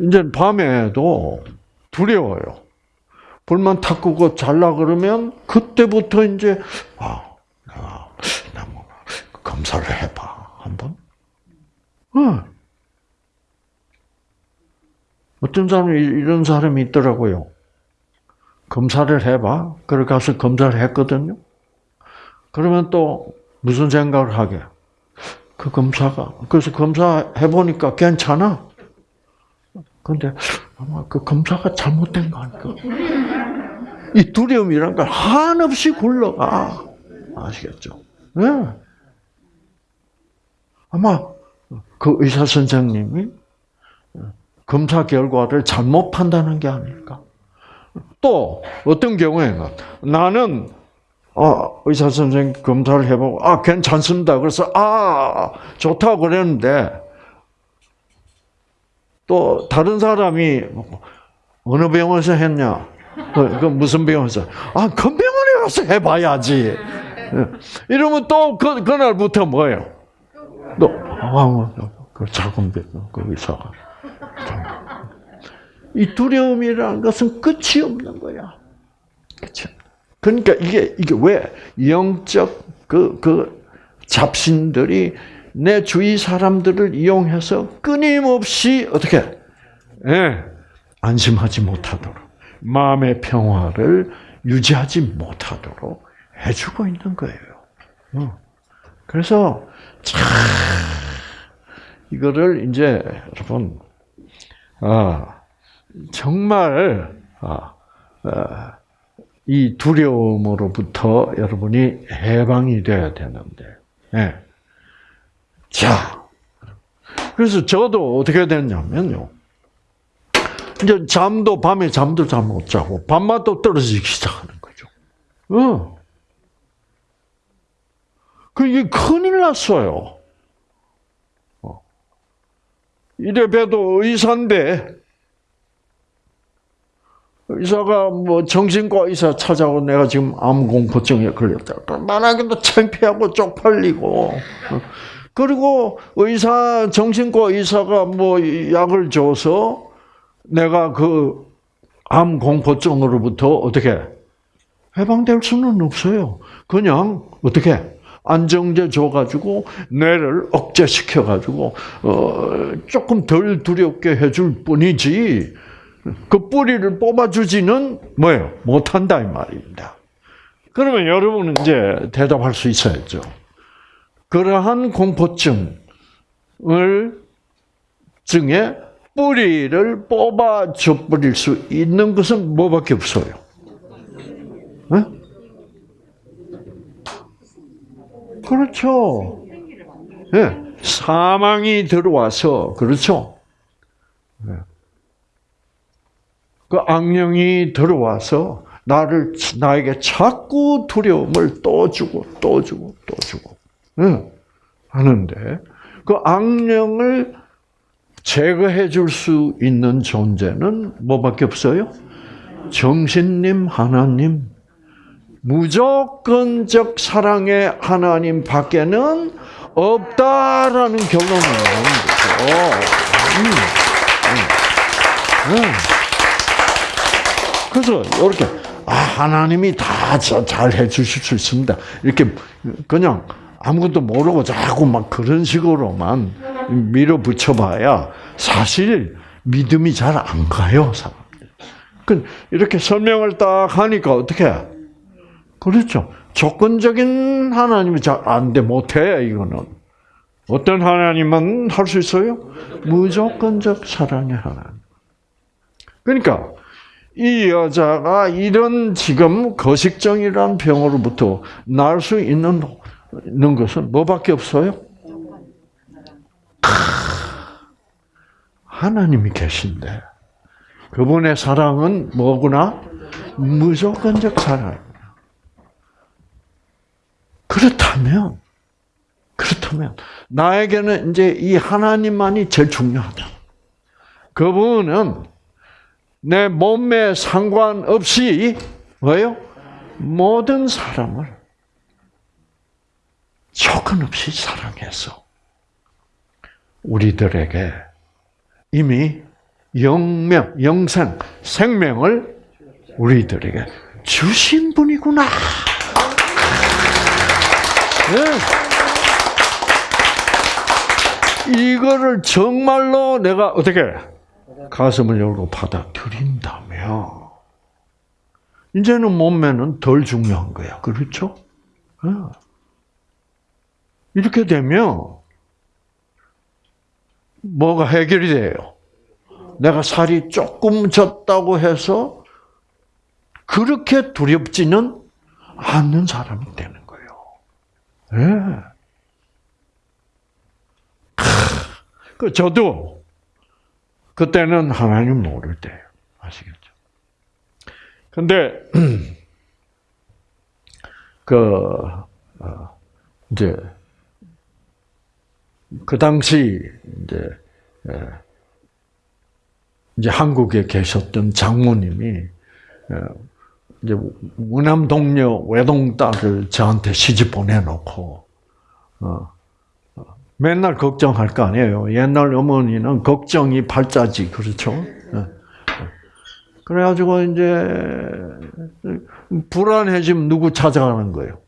이제 밤에도 두려워요. 불만 탁 끄고 잘라 그러면 그때부터 이제 아, 아, 나 뭐 검사를 해봐 한번. 어. 어떤 사람이 이런 사람이 있더라고요. 검사를 해봐. 그래 가서 검사를 했거든요. 그러면 또 무슨 생각을 하게? 그 검사가 그래서 검사 해보니까 괜찮아. 근데 아마 그 검사가 잘못된 거 아닐까? 이 두려움이란 걸 한없이 굴러가 아시겠죠? 네. 아마 그 의사 선생님이 검사 결과를 잘못 판단한 게 아닐까? 또 어떤 경우에는 나는 아, 의사 선생님 검사를 해보고 아 괜찮습니다. 그래서 아 좋다고 그랬는데 또 다른 사람이 어느 병원에서 했냐? 그, 그 무슨 병원에서? 아, 그 병원에 가서 해봐야지. 이러면 또 그, 그날부터 뭐예요? 또, 아, 그 작은 병, 그 의사가. 이 두려움이라는 것은 끝이 없는 거야. 그렇죠? 그러니까 이게 이게 왜 영적 그그 잡신들이 내 주위 사람들을 이용해서 끊임없이 어떻게 예, 안심하지 못하도록 마음의 평화를 유지하지 못하도록 해주고 있는 거예요. 어. 그래서 참 이거를 이제 여러분 아 정말 아, 아, 이 두려움으로부터 여러분이 해방이 돼야 되는데. 예. 자, 그래서 저도 어떻게 됐냐면요. 이제 잠도 밤에 잠도 잘 못 자고 밤마다 떨어지기 시작하는 거죠. 어. 그게 큰일 났어요. 어. 이래 봬도 의사인데 의사가 뭐 정신과 의사 찾아오 내가 지금 암 공포증에 걸렸다. 만약에도 창피하고 쪽팔리고 그리고 의사 정신과 의사가 뭐 약을 줘서 내가 그 암 공포증으로부터 어떻게 해방될 수는 없어요. 그냥 어떻게 안정제 줘가지고 뇌를 억제시켜가지고 어 조금 덜 두렵게 해줄 뿐이지. 그 뿌리를 뽑아주지는 뭐예요? 못한다 이 말입니다. 그러면 여러분은 이제 대답할 수 있어야죠. 그러한 공포증을 증에 뿌리를 뽑아줘 버릴 수 있는 것은 뭐밖에 없어요. 네? 그렇죠. 네. 사망이 들어와서 그렇죠. 네. 그 악령이 들어와서 나를 나에게 자꾸 두려움을 또 주고 또 주고 또 주고 응. 하는데 그 악령을 제거해 줄 수 있는 존재는 뭐밖에 없어요? 정신님 하나님 무조건적 사랑의 하나님 밖에는 없다라는 결론을 내는 거죠. 음. 음. 음. 그래서 이렇게 아 하나님이 다 잘 해주실 수 있습니다. 이렇게 그냥 아무것도 모르고 자꾸 막 그런 식으로만 밀어붙여봐야 사실 믿음이 잘 안 가요 사람들. 그 이렇게 설명을 딱 하니까 어떻게? 그렇죠. 조건적인 하나님이 잘 안 돼 못해 이거는. 어떤 하나님만 할수 있어요? 무조건적 사랑의 하나님. 그러니까 이 여자가 이런 지금 거식증이라는 병으로부터 나을 수 있는, 있는 것은 뭐밖에 없어요? 하나님이 계신데 그분의 사랑은 뭐구나? 무조건적 사랑입니다. 그렇다면 그렇다면 나에게는 이제 이 하나님만이 제일 중요하다. 그분은 내 몸에 상관없이 뭐요? 모든 사람을 조건 없이 사랑해서 우리들에게 이미 영명, 영생, 생명을 우리들에게 주신 분이구나. 네. 이거를 정말로 내가 어떻게 가슴을 열고 받아들인다면 이제는 몸매는 덜 중요한 거야. 그렇죠? 네. 이렇게 되면 뭐가 해결이 돼요? 내가 살이 조금 쪘다고 해서 그렇게 두렵지는 않는 사람이 되는 거예요. 예. 그 저도 그때는 하나님 모를 때예요. 아시겠죠? 근데 (clears throat) 그 어, 이제 그 당시 이제 예, 이제 한국에 계셨던 장모님이 어, 이제 무남 동료 외동 딸을 저한테 시집 보내놓고 어, 맨날 걱정할 거 아니에요. 옛날 어머니는 걱정이 발자지 그렇죠. 예. 그래가지고 이제 불안해지면 누구 찾아가는 거예요?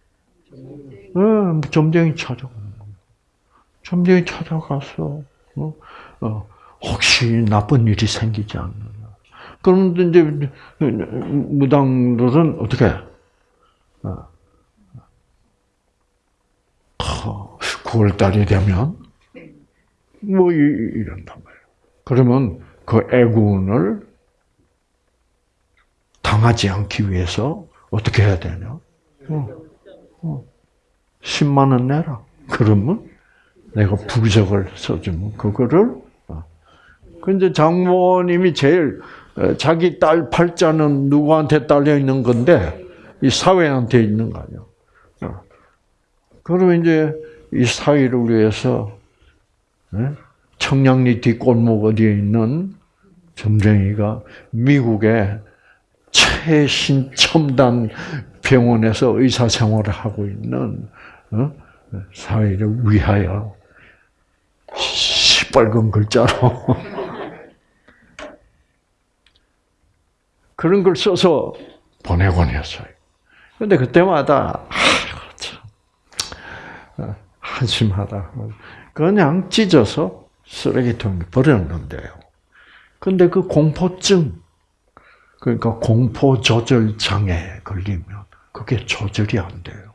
예, 점쟁이 찾아가는 거예요. 점쟁이 찾아가서 어, 어, 혹시 나쁜 일이 생기지 않느냐. 그러면 이제 무당들은 어떻게? 어. 9월 달이 되면 뭐 이런단 말이에요. 그러면 그 애군을 당하지 않기 위해서 어떻게 해야 되냐? 어, 어. 10만 원 내라. 그러면 내가 부적을 써주면 그거를 근데 장모님이 제일 자기 딸 팔자는 누구한테 딸려 있는 건데 이 사회한테 있는 거 아니야. 그러면 이제 이 사회를 위해서 청량리 뒷골목 어디에 있는 점쟁이가 미국의 최신 첨단 병원에서 의사 생활을 하고 있는 사회를 위하여 시뻘건 글자로. (laughs) 그런 걸 써서 보내곤 했어요. 근데 그때마다, 아이고, 참, 한심하다. 그냥 찢어서 쓰레기통에 버렸는데요. 근데 그 공포증, 그러니까 공포 조절 장애 걸리면 그게 조절이 안 돼요.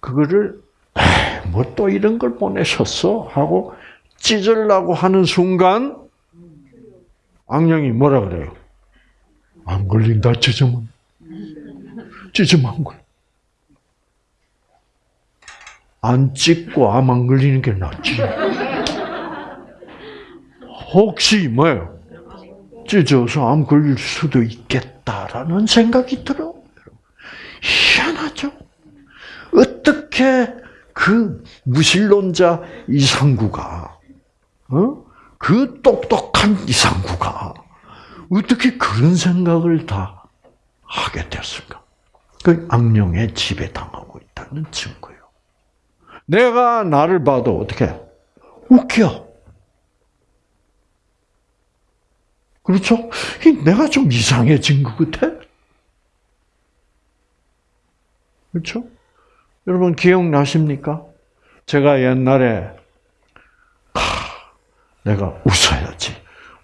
그거를 뭐 또 이런 걸 보내셨어 하고 찢으려고 하는 순간 악령이 뭐라 그래요? 안 걸린다 찢으면 찢으면 안 걸려. 안 찢고 암 안 걸리는 게 낫지. 혹시 뭐예요? 찢어서 암 걸릴 수도 있겠다라는 생각이 들어. 희한하죠? 어떻게 그 무신론자 이상구가, 어? 그 똑똑한 이상구가, 어떻게 그런 생각을 다 하게 됐을까? 그 악령의 지배 당하고 있다는 증거예요. 내가 나를 봐도 어떻게 웃겨. 그렇죠? 내가 좀 이상해진 것 같아. 그렇죠? 여러분 기억나십니까? 제가 옛날에 하, 내가 웃어야지.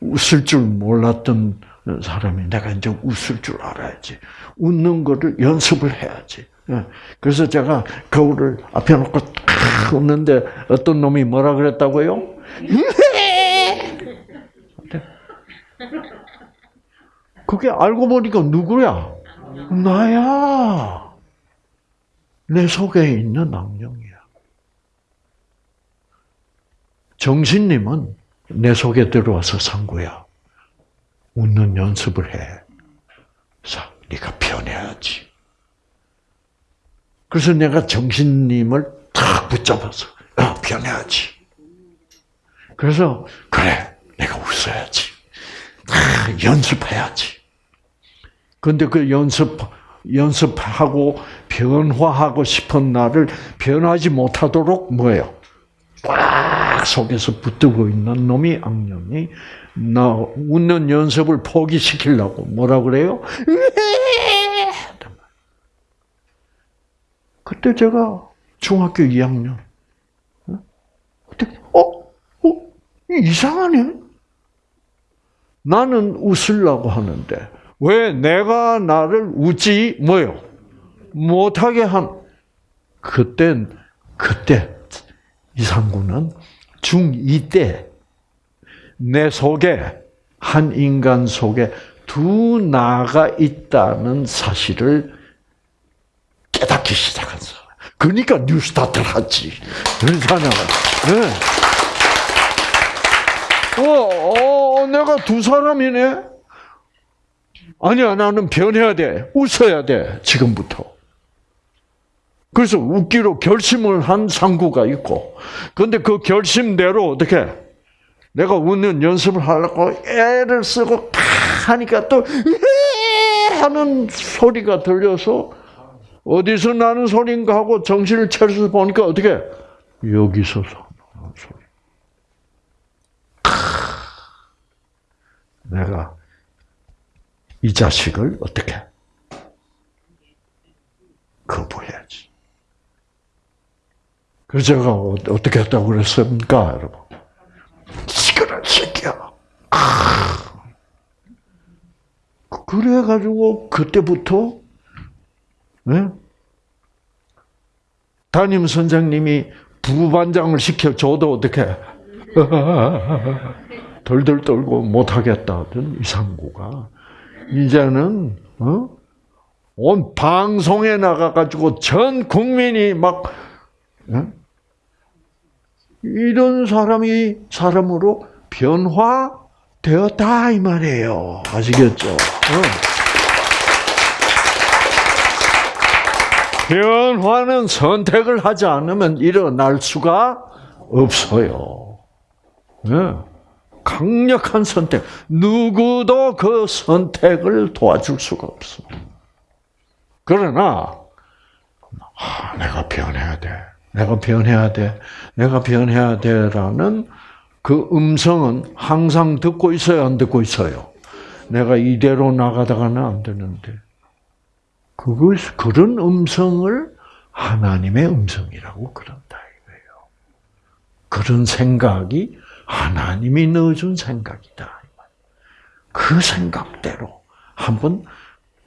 웃을 줄 몰랐던 사람이 내가 이제 웃을 줄 알아야지. 웃는 거를 연습을 해야지. 예. 그래서 제가 거울을 앞에 놓고 탁 웃는데 어떤 놈이 뭐라 그랬다고요? (laughs) 그게 알고 보니까 누구야? 나야. 내 속에 있는 악령이야. 정신님은 내 속에 들어와서 상구야. 웃는 연습을 해. 자, 네가 변해야지. 그래서 내가 정신님을 탁 붙잡아서 어, 변해야지. 그래서 그래, 내가 웃어야지. 아, 연습해야지. 근데 그 연습 연습하고 변화하고 싶은 나를 변하지 못하도록 뭐예요? 꽉 속에서 붙들고 있는 놈이 악령이 나 웃는 연습을 포기시키려고 뭐라 그래요? (laughs) 그때 제가 중학교 2학년. 그때 어? 어? 이상하네. 나는 웃으려고 하는데 왜 내가 나를 웃지 뭐요? 못하게 한 그땐 그때 이상구는 중2 때 내 속에 한 인간 속에 두 나가 있다는 사실을 깨닫기 시작한 사람. 그러니까 뉴스타트를 하지. 그러잖아. 네. 어, 어, 내가 두 사람이네? 아니야, 나는 변해야 돼. 웃어야 돼. 지금부터. 그래서 웃기로 결심을 한 상구가 있고, 근데 그 결심대로 어떻게, 내가 웃는 연습을 하려고 애를 쓰고 하니까 또, 하는 소리가 들려서, 어디서 나는 소리인가 하고 정신을 차려서 보니까 어떻게, 여기서 나는 소리. 내가 이 자식을 어떻게 거부해야지. 그래서 제가 어- 어떻게 했다고 그랬습니까, 여러분? 시끄러 새끼야. 아. 그래가지고 그때부터 네? 담임 선생님이 부반장을 시켜 줘도 어떻게 (laughs) 덜덜 떨고 못하겠다던 이상구가 이제는 어? 온 방송에 나가가지고 전 국민이 막 어? 이런 사람이 사람으로 변화되었다 이 말이에요. 아시겠죠? 어. 변화는 선택을 하지 않으면 일어날 수가 없어요. 네. 강력한 선택. 누구도 그 선택을 도와줄 수가 없어. 그러나, 아, 내가 변해야 돼. 내가 변해야 돼. 내가 변해야 돼. 라는 그 음성은 항상 듣고 있어요? 안 듣고 있어요? 내가 이대로 나가다가는 안 되는데. 그것, 그런 음성을 하나님의 음성이라고 그런다, 이거예요. 그런 생각이 하나님이 넣어준 생각이다. 그 생각대로 한번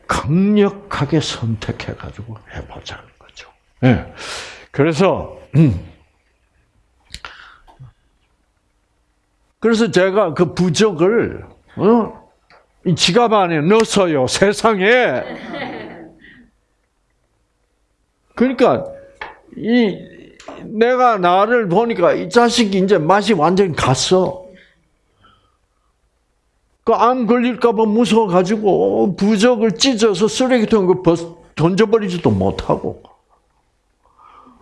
강력하게 선택해 가지고 해보자는 거죠. 예. 그래서, 음. 그래서 제가 그 부적을, 어, 이 지갑 안에 넣었어요, 세상에. 그러니까, 이, 내가 나를 보니까 이 자식이 이제 맛이 완전히 갔어. 그 암 걸릴까봐 무서워가지고 부적을 찢어서 쓰레기통에 던져버리지도 못하고.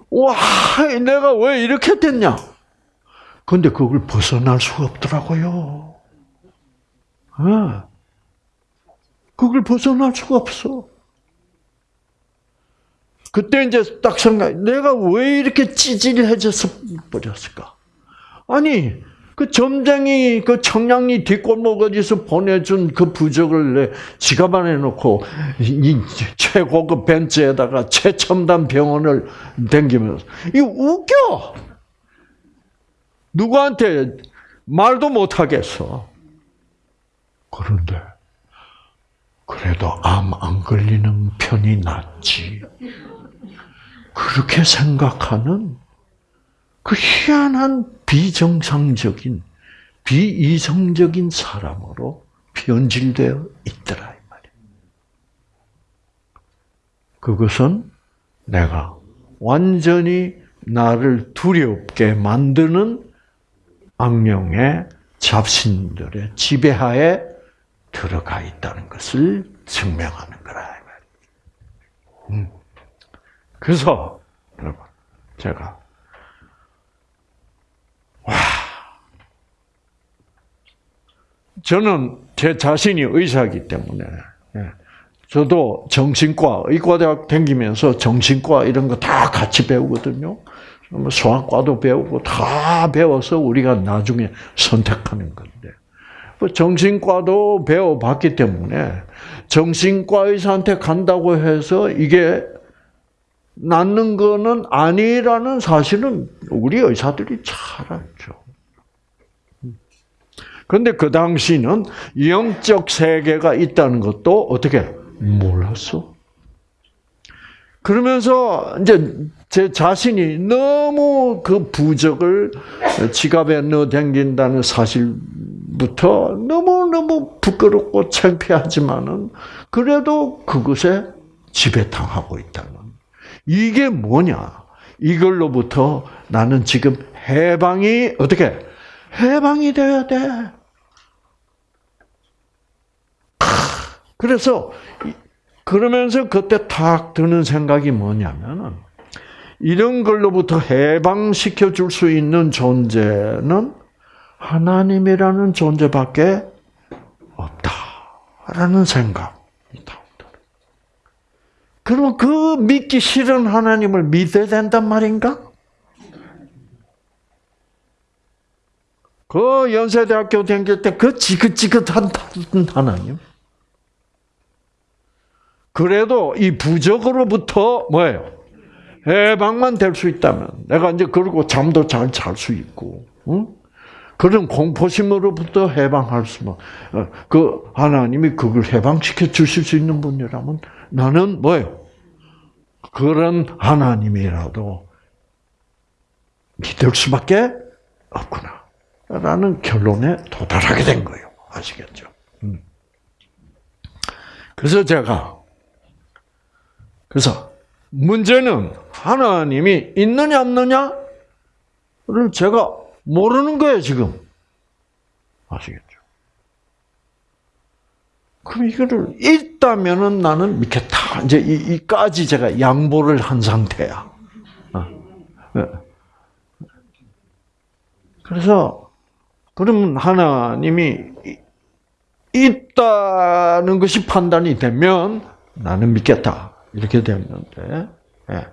와, 내가 왜 이렇게 됐냐? 근데 그걸 벗어날 수가 없더라고요. 네. 그걸 벗어날 수가 없어. 그때 이제 딱 생각, 내가 왜 이렇게 찌질해져서 버렸을까? 아니, 그 점쟁이, 그 청량리 뒷골목 어디서 보내준 그 부적을 내 지갑 안에 넣고, 이 최고급 벤츠에다가 최첨단 병원을 댕기면서, 이 웃겨! 누구한테 말도 못하겠어. 그런데, 그래도 암 안 걸리는 편이 낫지. 그렇게 생각하는 그 희한한 비정상적인, 비이성적인 사람으로 변질되어 있더라, 이 말이야. 그것은 내가 완전히 나를 두렵게 만드는 악령의 잡신들의 지배하에 들어가 있다는 것을 증명하는 거라, 이 말이야. 음. 그래서 여러분 제가 와 저는 제 자신이 의사이기 때문에 예, 저도 정신과, 의과대학 다니면서 정신과 이런 거 다 같이 배우거든요. 뭐 소아과도 배우고 다 배워서 우리가 나중에 선택하는 건데. 뭐 정신과도 배워봤기 때문에 정신과 의사한테 간다고 해서 이게 낫는 거는 아니라는 사실은 우리 의사들이 잘 알죠. 그런데 그 당시는 영적 세계가 있다는 것도 어떻게 몰랐어. 그러면서 이제 제 자신이 너무 그 부적을 지갑에 넣어 댕긴다는 사실부터 너무너무 부끄럽고 창피하지만은 그래도 그것에 지배당하고 있다는. 이게 뭐냐? 이걸로부터 나는 지금 해방이 어떻게 해방이 돼야 돼. 그래서 그러면서 그때 탁 드는 생각이 뭐냐면은 이런 걸로부터 해방시켜 줄 수 있는 존재는 하나님이라는 존재밖에 없다라는 생각이 나온다. 그러면 그 믿기 싫은 하나님을 믿어야 된단 말인가? 그 연세대학교 다닐 때그 지긋지긋한 하나님. 그래도 이 부적으로부터 뭐예요? 해방만 될 수 있다면 내가 이제 그러고 잠도 잘 잘 수 있고, 응? 그런 공포심으로부터 해방할 수만 어, 그 하나님이 그걸 해방시켜 주실 수 있는 분이라면 나는 뭐예요? 그런 하나님이라도 믿을 수밖에 없구나. 라는 결론에 도달하게 된 거예요. 아시겠죠? 음. 그래서 제가 그래서 문제는 하나님이 있느냐 없느냐를 제가 모르는 거예요 지금 아시겠죠? 그럼 이거를 있다면은 나는 믿겠다. 이제 이, 이까지 제가 양보를 한 상태야. 어. 네. 그래서 그러면 하나님이 있다는 것이 판단이 되면 나는 믿겠다. 이렇게 됐는데, 예.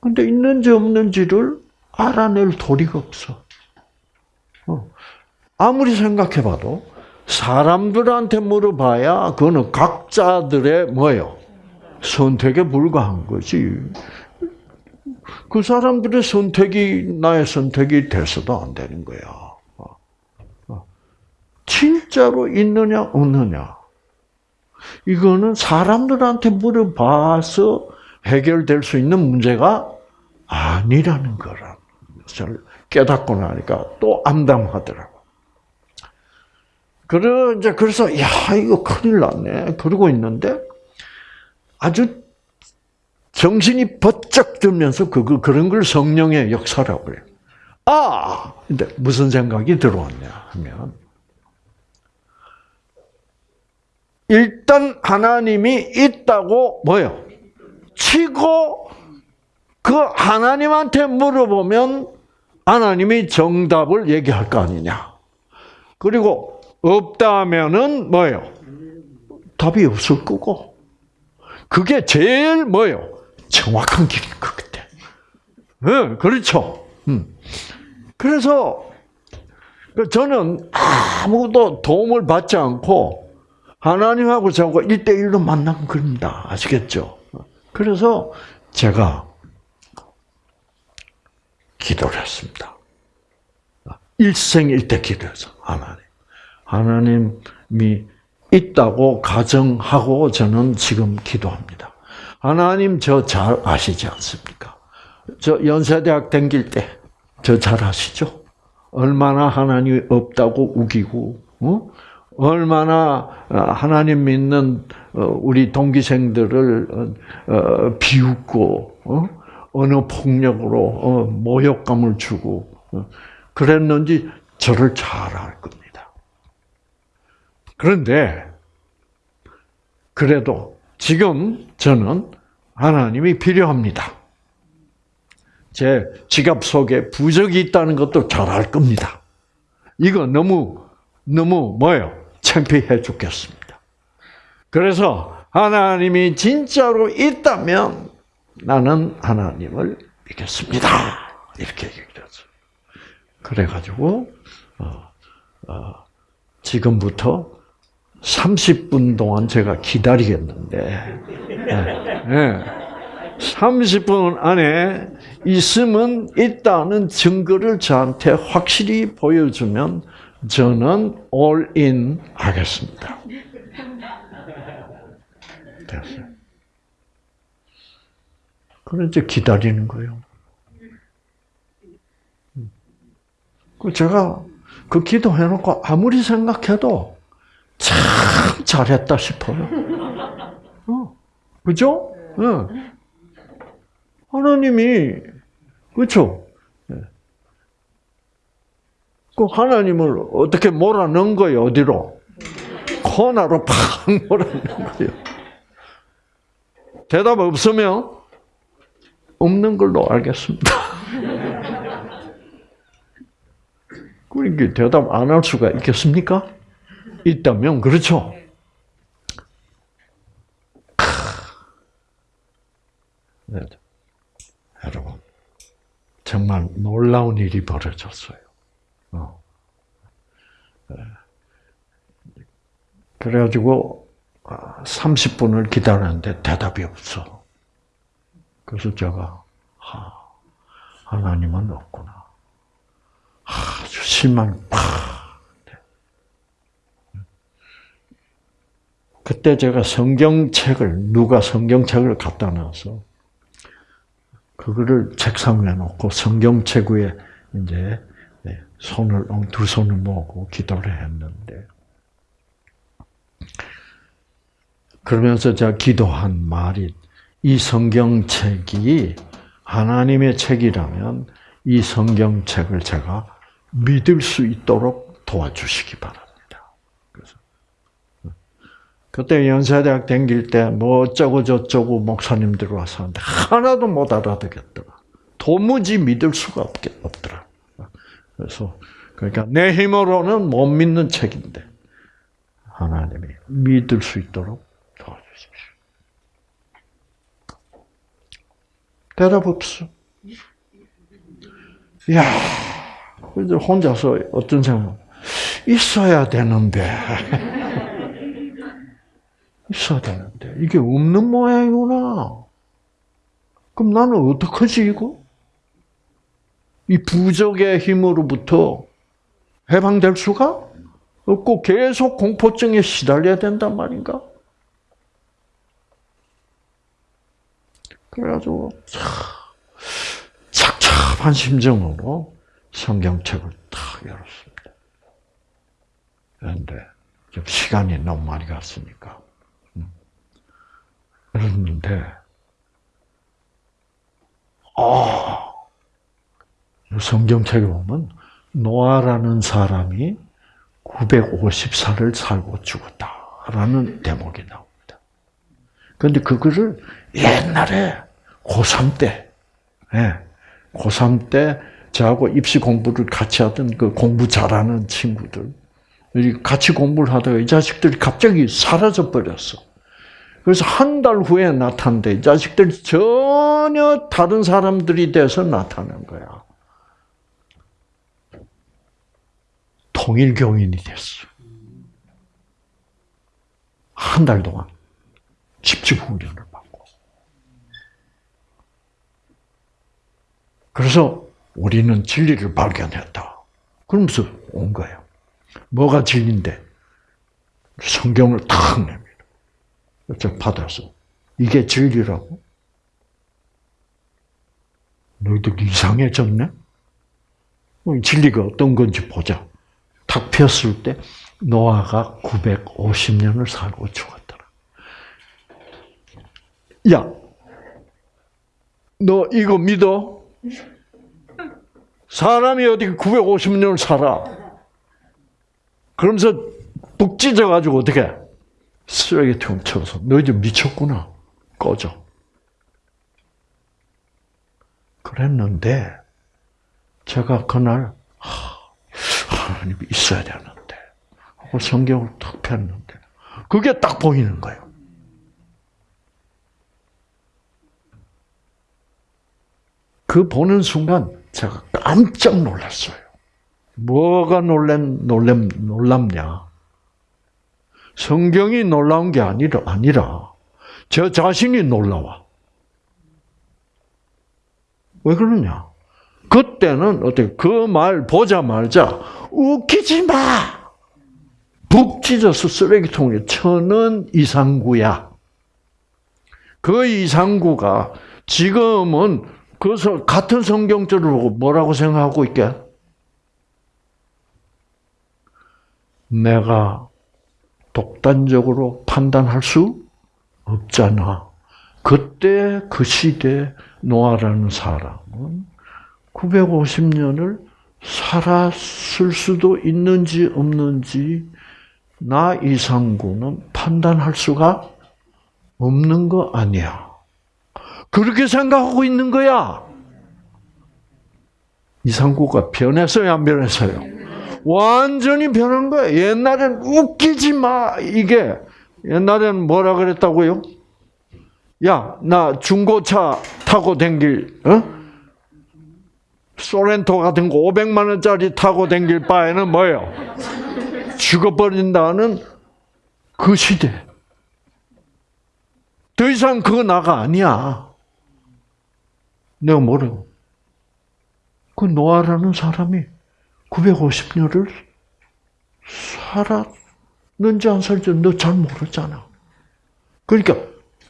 근데 있는지 없는지를 알아낼 도리가 없어. 어. 아무리 생각해봐도 사람들한테 물어봐야 그거는 각자들의 뭐예요? 선택에 불과한 거지. 그 사람들의 선택이 나의 선택이 돼서도 안 되는 거야. 진짜로 있느냐 없느냐 이거는 사람들한테 물어봐서 해결될 수 있는 문제가 아니라는 것을 깨닫고 나니까 또 암담하더라고. 그래 이제 그래서 야 이거 큰일 났네 그러고 있는데 아주 정신이 번쩍 들면서 그 그런 걸 성령의 역사라고 그래요. 아, 근데 무슨 생각이 들어왔냐 하면 일단 하나님이 있다고 뭐요? 치고 그 하나님한테 물어보면 하나님이 정답을 얘기할 거 아니냐. 그리고 없다면은 뭐예요? 답이 없을 거고. 그게 제일 뭐예요? 정확한 길인 것 같아. 네, 그렇죠. 음. 그래서 저는 아무도 도움을 받지 않고 하나님하고 저하고 1대1로 만난 겁니다. 아시겠죠? 그래서 제가 기도를 했습니다. 일생일대 기도해서 하나님. 하나님이 있다고 가정하고 저는 지금 기도합니다. 하나님 저 잘 아시지 않습니까? 저 연세대학 다닐 때저 잘 아시죠? 얼마나 하나님이 없다고 우기고 어? 얼마나 어, 하나님 믿는 어, 우리 동기생들을 어, 비웃고 어느 폭력으로 모욕감을 주고 그랬는지 저를 잘 알 겁니다. 그런데 그래도 지금 저는 하나님이 필요합니다. 제 지갑 속에 부적이 있다는 것도 잘 알 겁니다. 이거 너무 너무 뭐예요? 창피해 죽겠습니다. 그래서 하나님이 진짜로 있다면 나는 하나님을 믿겠습니다. 이렇게 얘기했어. 그래가지고 어, 어, 지금부터 30분 동안 제가 기다리겠는데, 네, 네. 30분 안에 있으면 있다는 증거를 저한테 확실히 보여주면 저는 올인 하겠습니다. 됐어요. 그래 이제 기다리는 거예요. 그 제가 그 기도해놓고 아무리 생각해도 참 잘했다 싶어요. (laughs) 어, 그죠? 네. 하나님이 그렇죠. 그 하나님을 어떻게 몰아넣은 거예요? 어디로? 코너로 팍 몰아넣은 거예요. 대답 없으면 없는 걸로 알겠습니다. (laughs) 그러니까 대답 안 할 수가 있겠습니까? 있다면 그렇죠. 네. 여러분 정말 놀라운 일이 벌어졌어요. 어. 네. 그래가지고 30분을 아, 기다렸는데 대답이 없어. 그래서 제가 하 나님은 없구나. 아주 실망이 팍. 그때 제가 성경책을 누가 성경책을 갖다 놔서 그거를 책상 위에 놓고 성경책 위에 이제 네, 손을 두 손을 모으고 기도를 했는데 그러면서 제가 기도한 말이 이 성경책이 하나님의 책이라면 이 성경책을 제가 믿을 수 있도록 도와주시기 바랍니다. 그때 연세대학 다닐 때뭐 어쩌고 저쩌고 목사님들 와서 하는데 하나도 못 알아듣겠더라. 도무지 믿을 수가 없게 없더라. 그래서 그러니까 내 힘으로는 못 믿는 책인데 하나님이 믿을 수 있도록 도와주십시오. 대답 없어. 야, 혼자서 어떤 생각? 있어야 되는데. 있어야 되는데. 이게 없는 모양이구나. 그럼 나는 어떡하지, 이거? 이 부적의 힘으로부터 해방될 수가 없고 계속 공포증에 시달려야 된단 말인가? 그래가지고 착잡한 심정으로 성경책을 탁 열었습니다. 그런데 좀 시간이 너무 많이 갔으니까 음. 열었는데 아 성경책에 보면 노아라는 사람이 950살을 살고 죽었다라는 대목이 나옵니다. 그런데 그거를 옛날에 고3 때, 예, 고3 때 저하고 입시 공부를 같이 하던 그 공부 잘하는 친구들, 같이 공부를 하다가 이 자식들이 갑자기 사라져 버렸어. 그래서 한 달 후에 나타난데 이 자식들이 전혀 다른 사람들이 돼서 나타난 거야. 통일교인이 됐어. 한 달 동안 집중 훈련을 받고. 그래서 우리는 진리를 발견했다. 그러면서 온 거예요. 뭐가 진리인데? 성경을 탁냅 저 받아서. 이게 진리라고? 너희들 이상해졌네? 진리가 어떤 건지 보자. 탁 폈을 때 노아가 950년을 살고 죽었더라. 야, 너 이거 믿어? 사람이 어디 950년을 살아? 그러면서 북 찢어가지고 어떻게? 쓰레기통 쳐서 너희들 미쳤구나. 꺼져. 그랬는데 제가 그날 하나님 있어야 되는데 하고 성경을 탁 폈는데 그게 딱 보이는 거예요. 그 보는 순간 제가 깜짝 놀랐어요. 뭐가 놀란 놀람 놀랍냐? 성경이 놀라운 게 아니라, 아니라, 저 자신이 놀라워. 왜 그러냐? 그때는 어떻게, 그 말 보자마자, 웃기지 마! 북 찢어서 쓰레기통에 쳐는 이상구야. 그 이상구가 지금은 그래서 같은 성경절을 보고 뭐라고 생각하고 있게? 내가 독단적으로 판단할 수 없잖아. 그때 그 시대 노아라는 사람은 950년을 살았을 수도 있는지 없는지 나 이상구는 판단할 수가 없는 거 아니야. 그렇게 생각하고 있는 거야. 이상구가 변했어요, 안 변했어요? 완전히 변한 거예요. 옛날엔 웃기지 마, 이게. 옛날에는 뭐라 그랬다고요? 야, 나 중고차 타고 댕길, 어? 소렌토 같은 거 500만 원짜리 타고 댕길 바에는 뭐예요? 죽어버린다는 그 시대. 더 이상 그거 나가 아니야. 내가 뭐라고? 그 노아라는 사람이 950년을 살았는지 안 살지 너 잘 모르잖아. 그러니까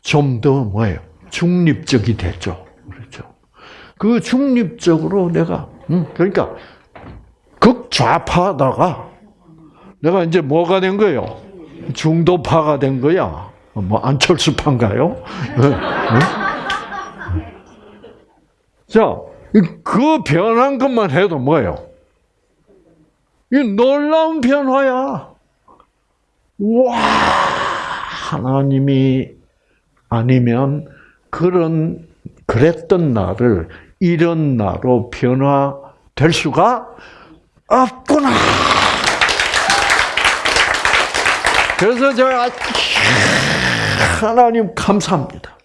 좀 더 뭐예요? 중립적이 됐죠. 그렇죠. 그 중립적으로 내가 음, 그러니까 극좌파다가 내가 이제 뭐가 된 거예요? 중도파가 된 거야. 뭐 안철수파인가요? 자, 그 변한 것만 해도 뭐예요? 이 놀라운 변화야. 와, 하나님이 아니면 그런 그랬던 나를 이런 나로 변화될 수가 없구나. 그래서 제가 하나님 감사합니다.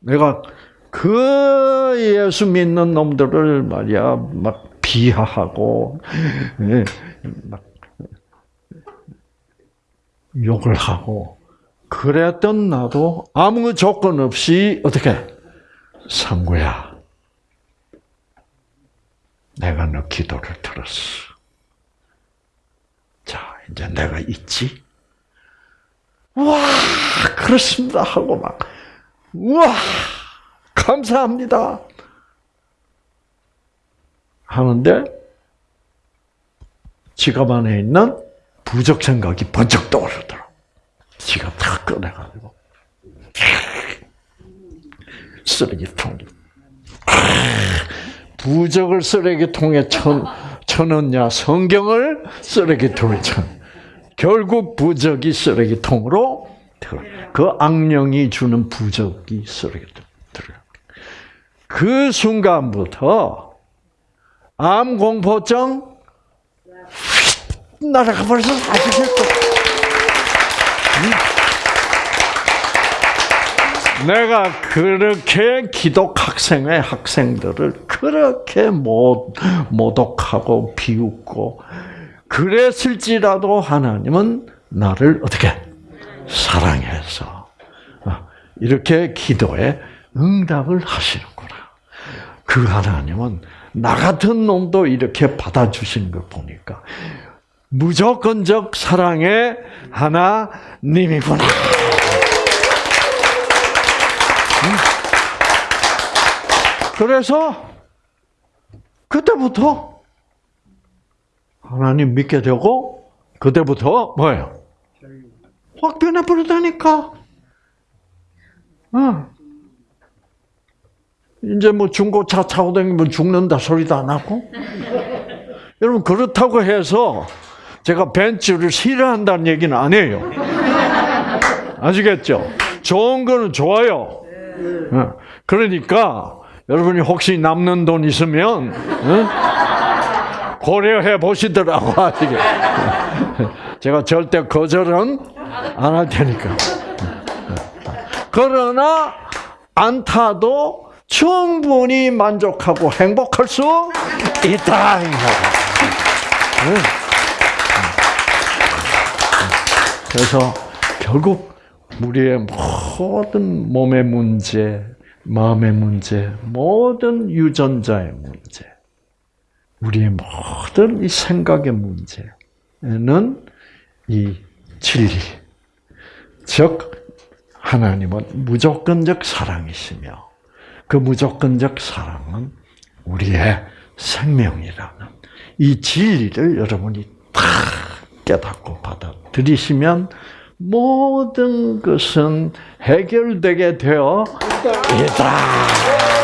내가 그 예수 믿는 놈들을 말이야 막 비하하고 예, 막 욕을 하고 그랬던 나도 아무 조건 없이 어떻게 상구야 내가 너 기도를 들었어. 자 이제 내가 있지. 와 그렇습니다 하고 막 와. 감사합니다. 하는데 지갑 안에 있는 부적 생각이 번쩍 떠오르더라. 지갑 다 꺼내가지고. 쓰레기통 부적을 쓰레기통에 쳐, 쳐넣냐 성경을 쓰레기통에 쳐 결국 부적이 쓰레기통으로 그 악령이 주는 부적이 쓰레기통 그 순간부터 암 공포증 날아가 버려서 아시겠죠? 내가 그렇게 기독 학생의 학생들을 그렇게 못, 모독하고 비웃고 그랬을지라도 하나님은 나를 어떻게 사랑해서 이렇게 기도에 응답을 하시는구나. 그 하나님은 나 같은 놈도 이렇게 받아주시는 걸 보니까 무조건적 사랑의 하나님이구나. 그래서 그때부터 하나님 믿게 되고 그때부터 뭐예요? 확 변해버리다니까. 어. 이제 뭐 중고차 타고 다니면 죽는다 소리도 안 하고. (laughs) 여러분, 그렇다고 해서 제가 벤츠를 싫어한다는 얘기는 아니에요. 아시겠죠? 좋은 거는 좋아요. 어. 그러니까, 여러분이 혹시 남는 돈 있으면, 어? 고려해 보시더라고, 제가 절대 거절은 안 할 테니까. 그러나, 안 타도 충분히 만족하고 행복할 수 있다. 그래서 결국 우리의 모든 몸의 문제, 마음의 문제, 모든 유전자의 문제, 우리의 모든 이 생각의 문제는 이 진리, 즉 하나님은 무조건적 사랑이시며 그 무조건적 사랑은 우리의 생명이라는 이 진리를 여러분이 다 깨닫고 받아들이시면 모든 것은 해결되게 되어 있다.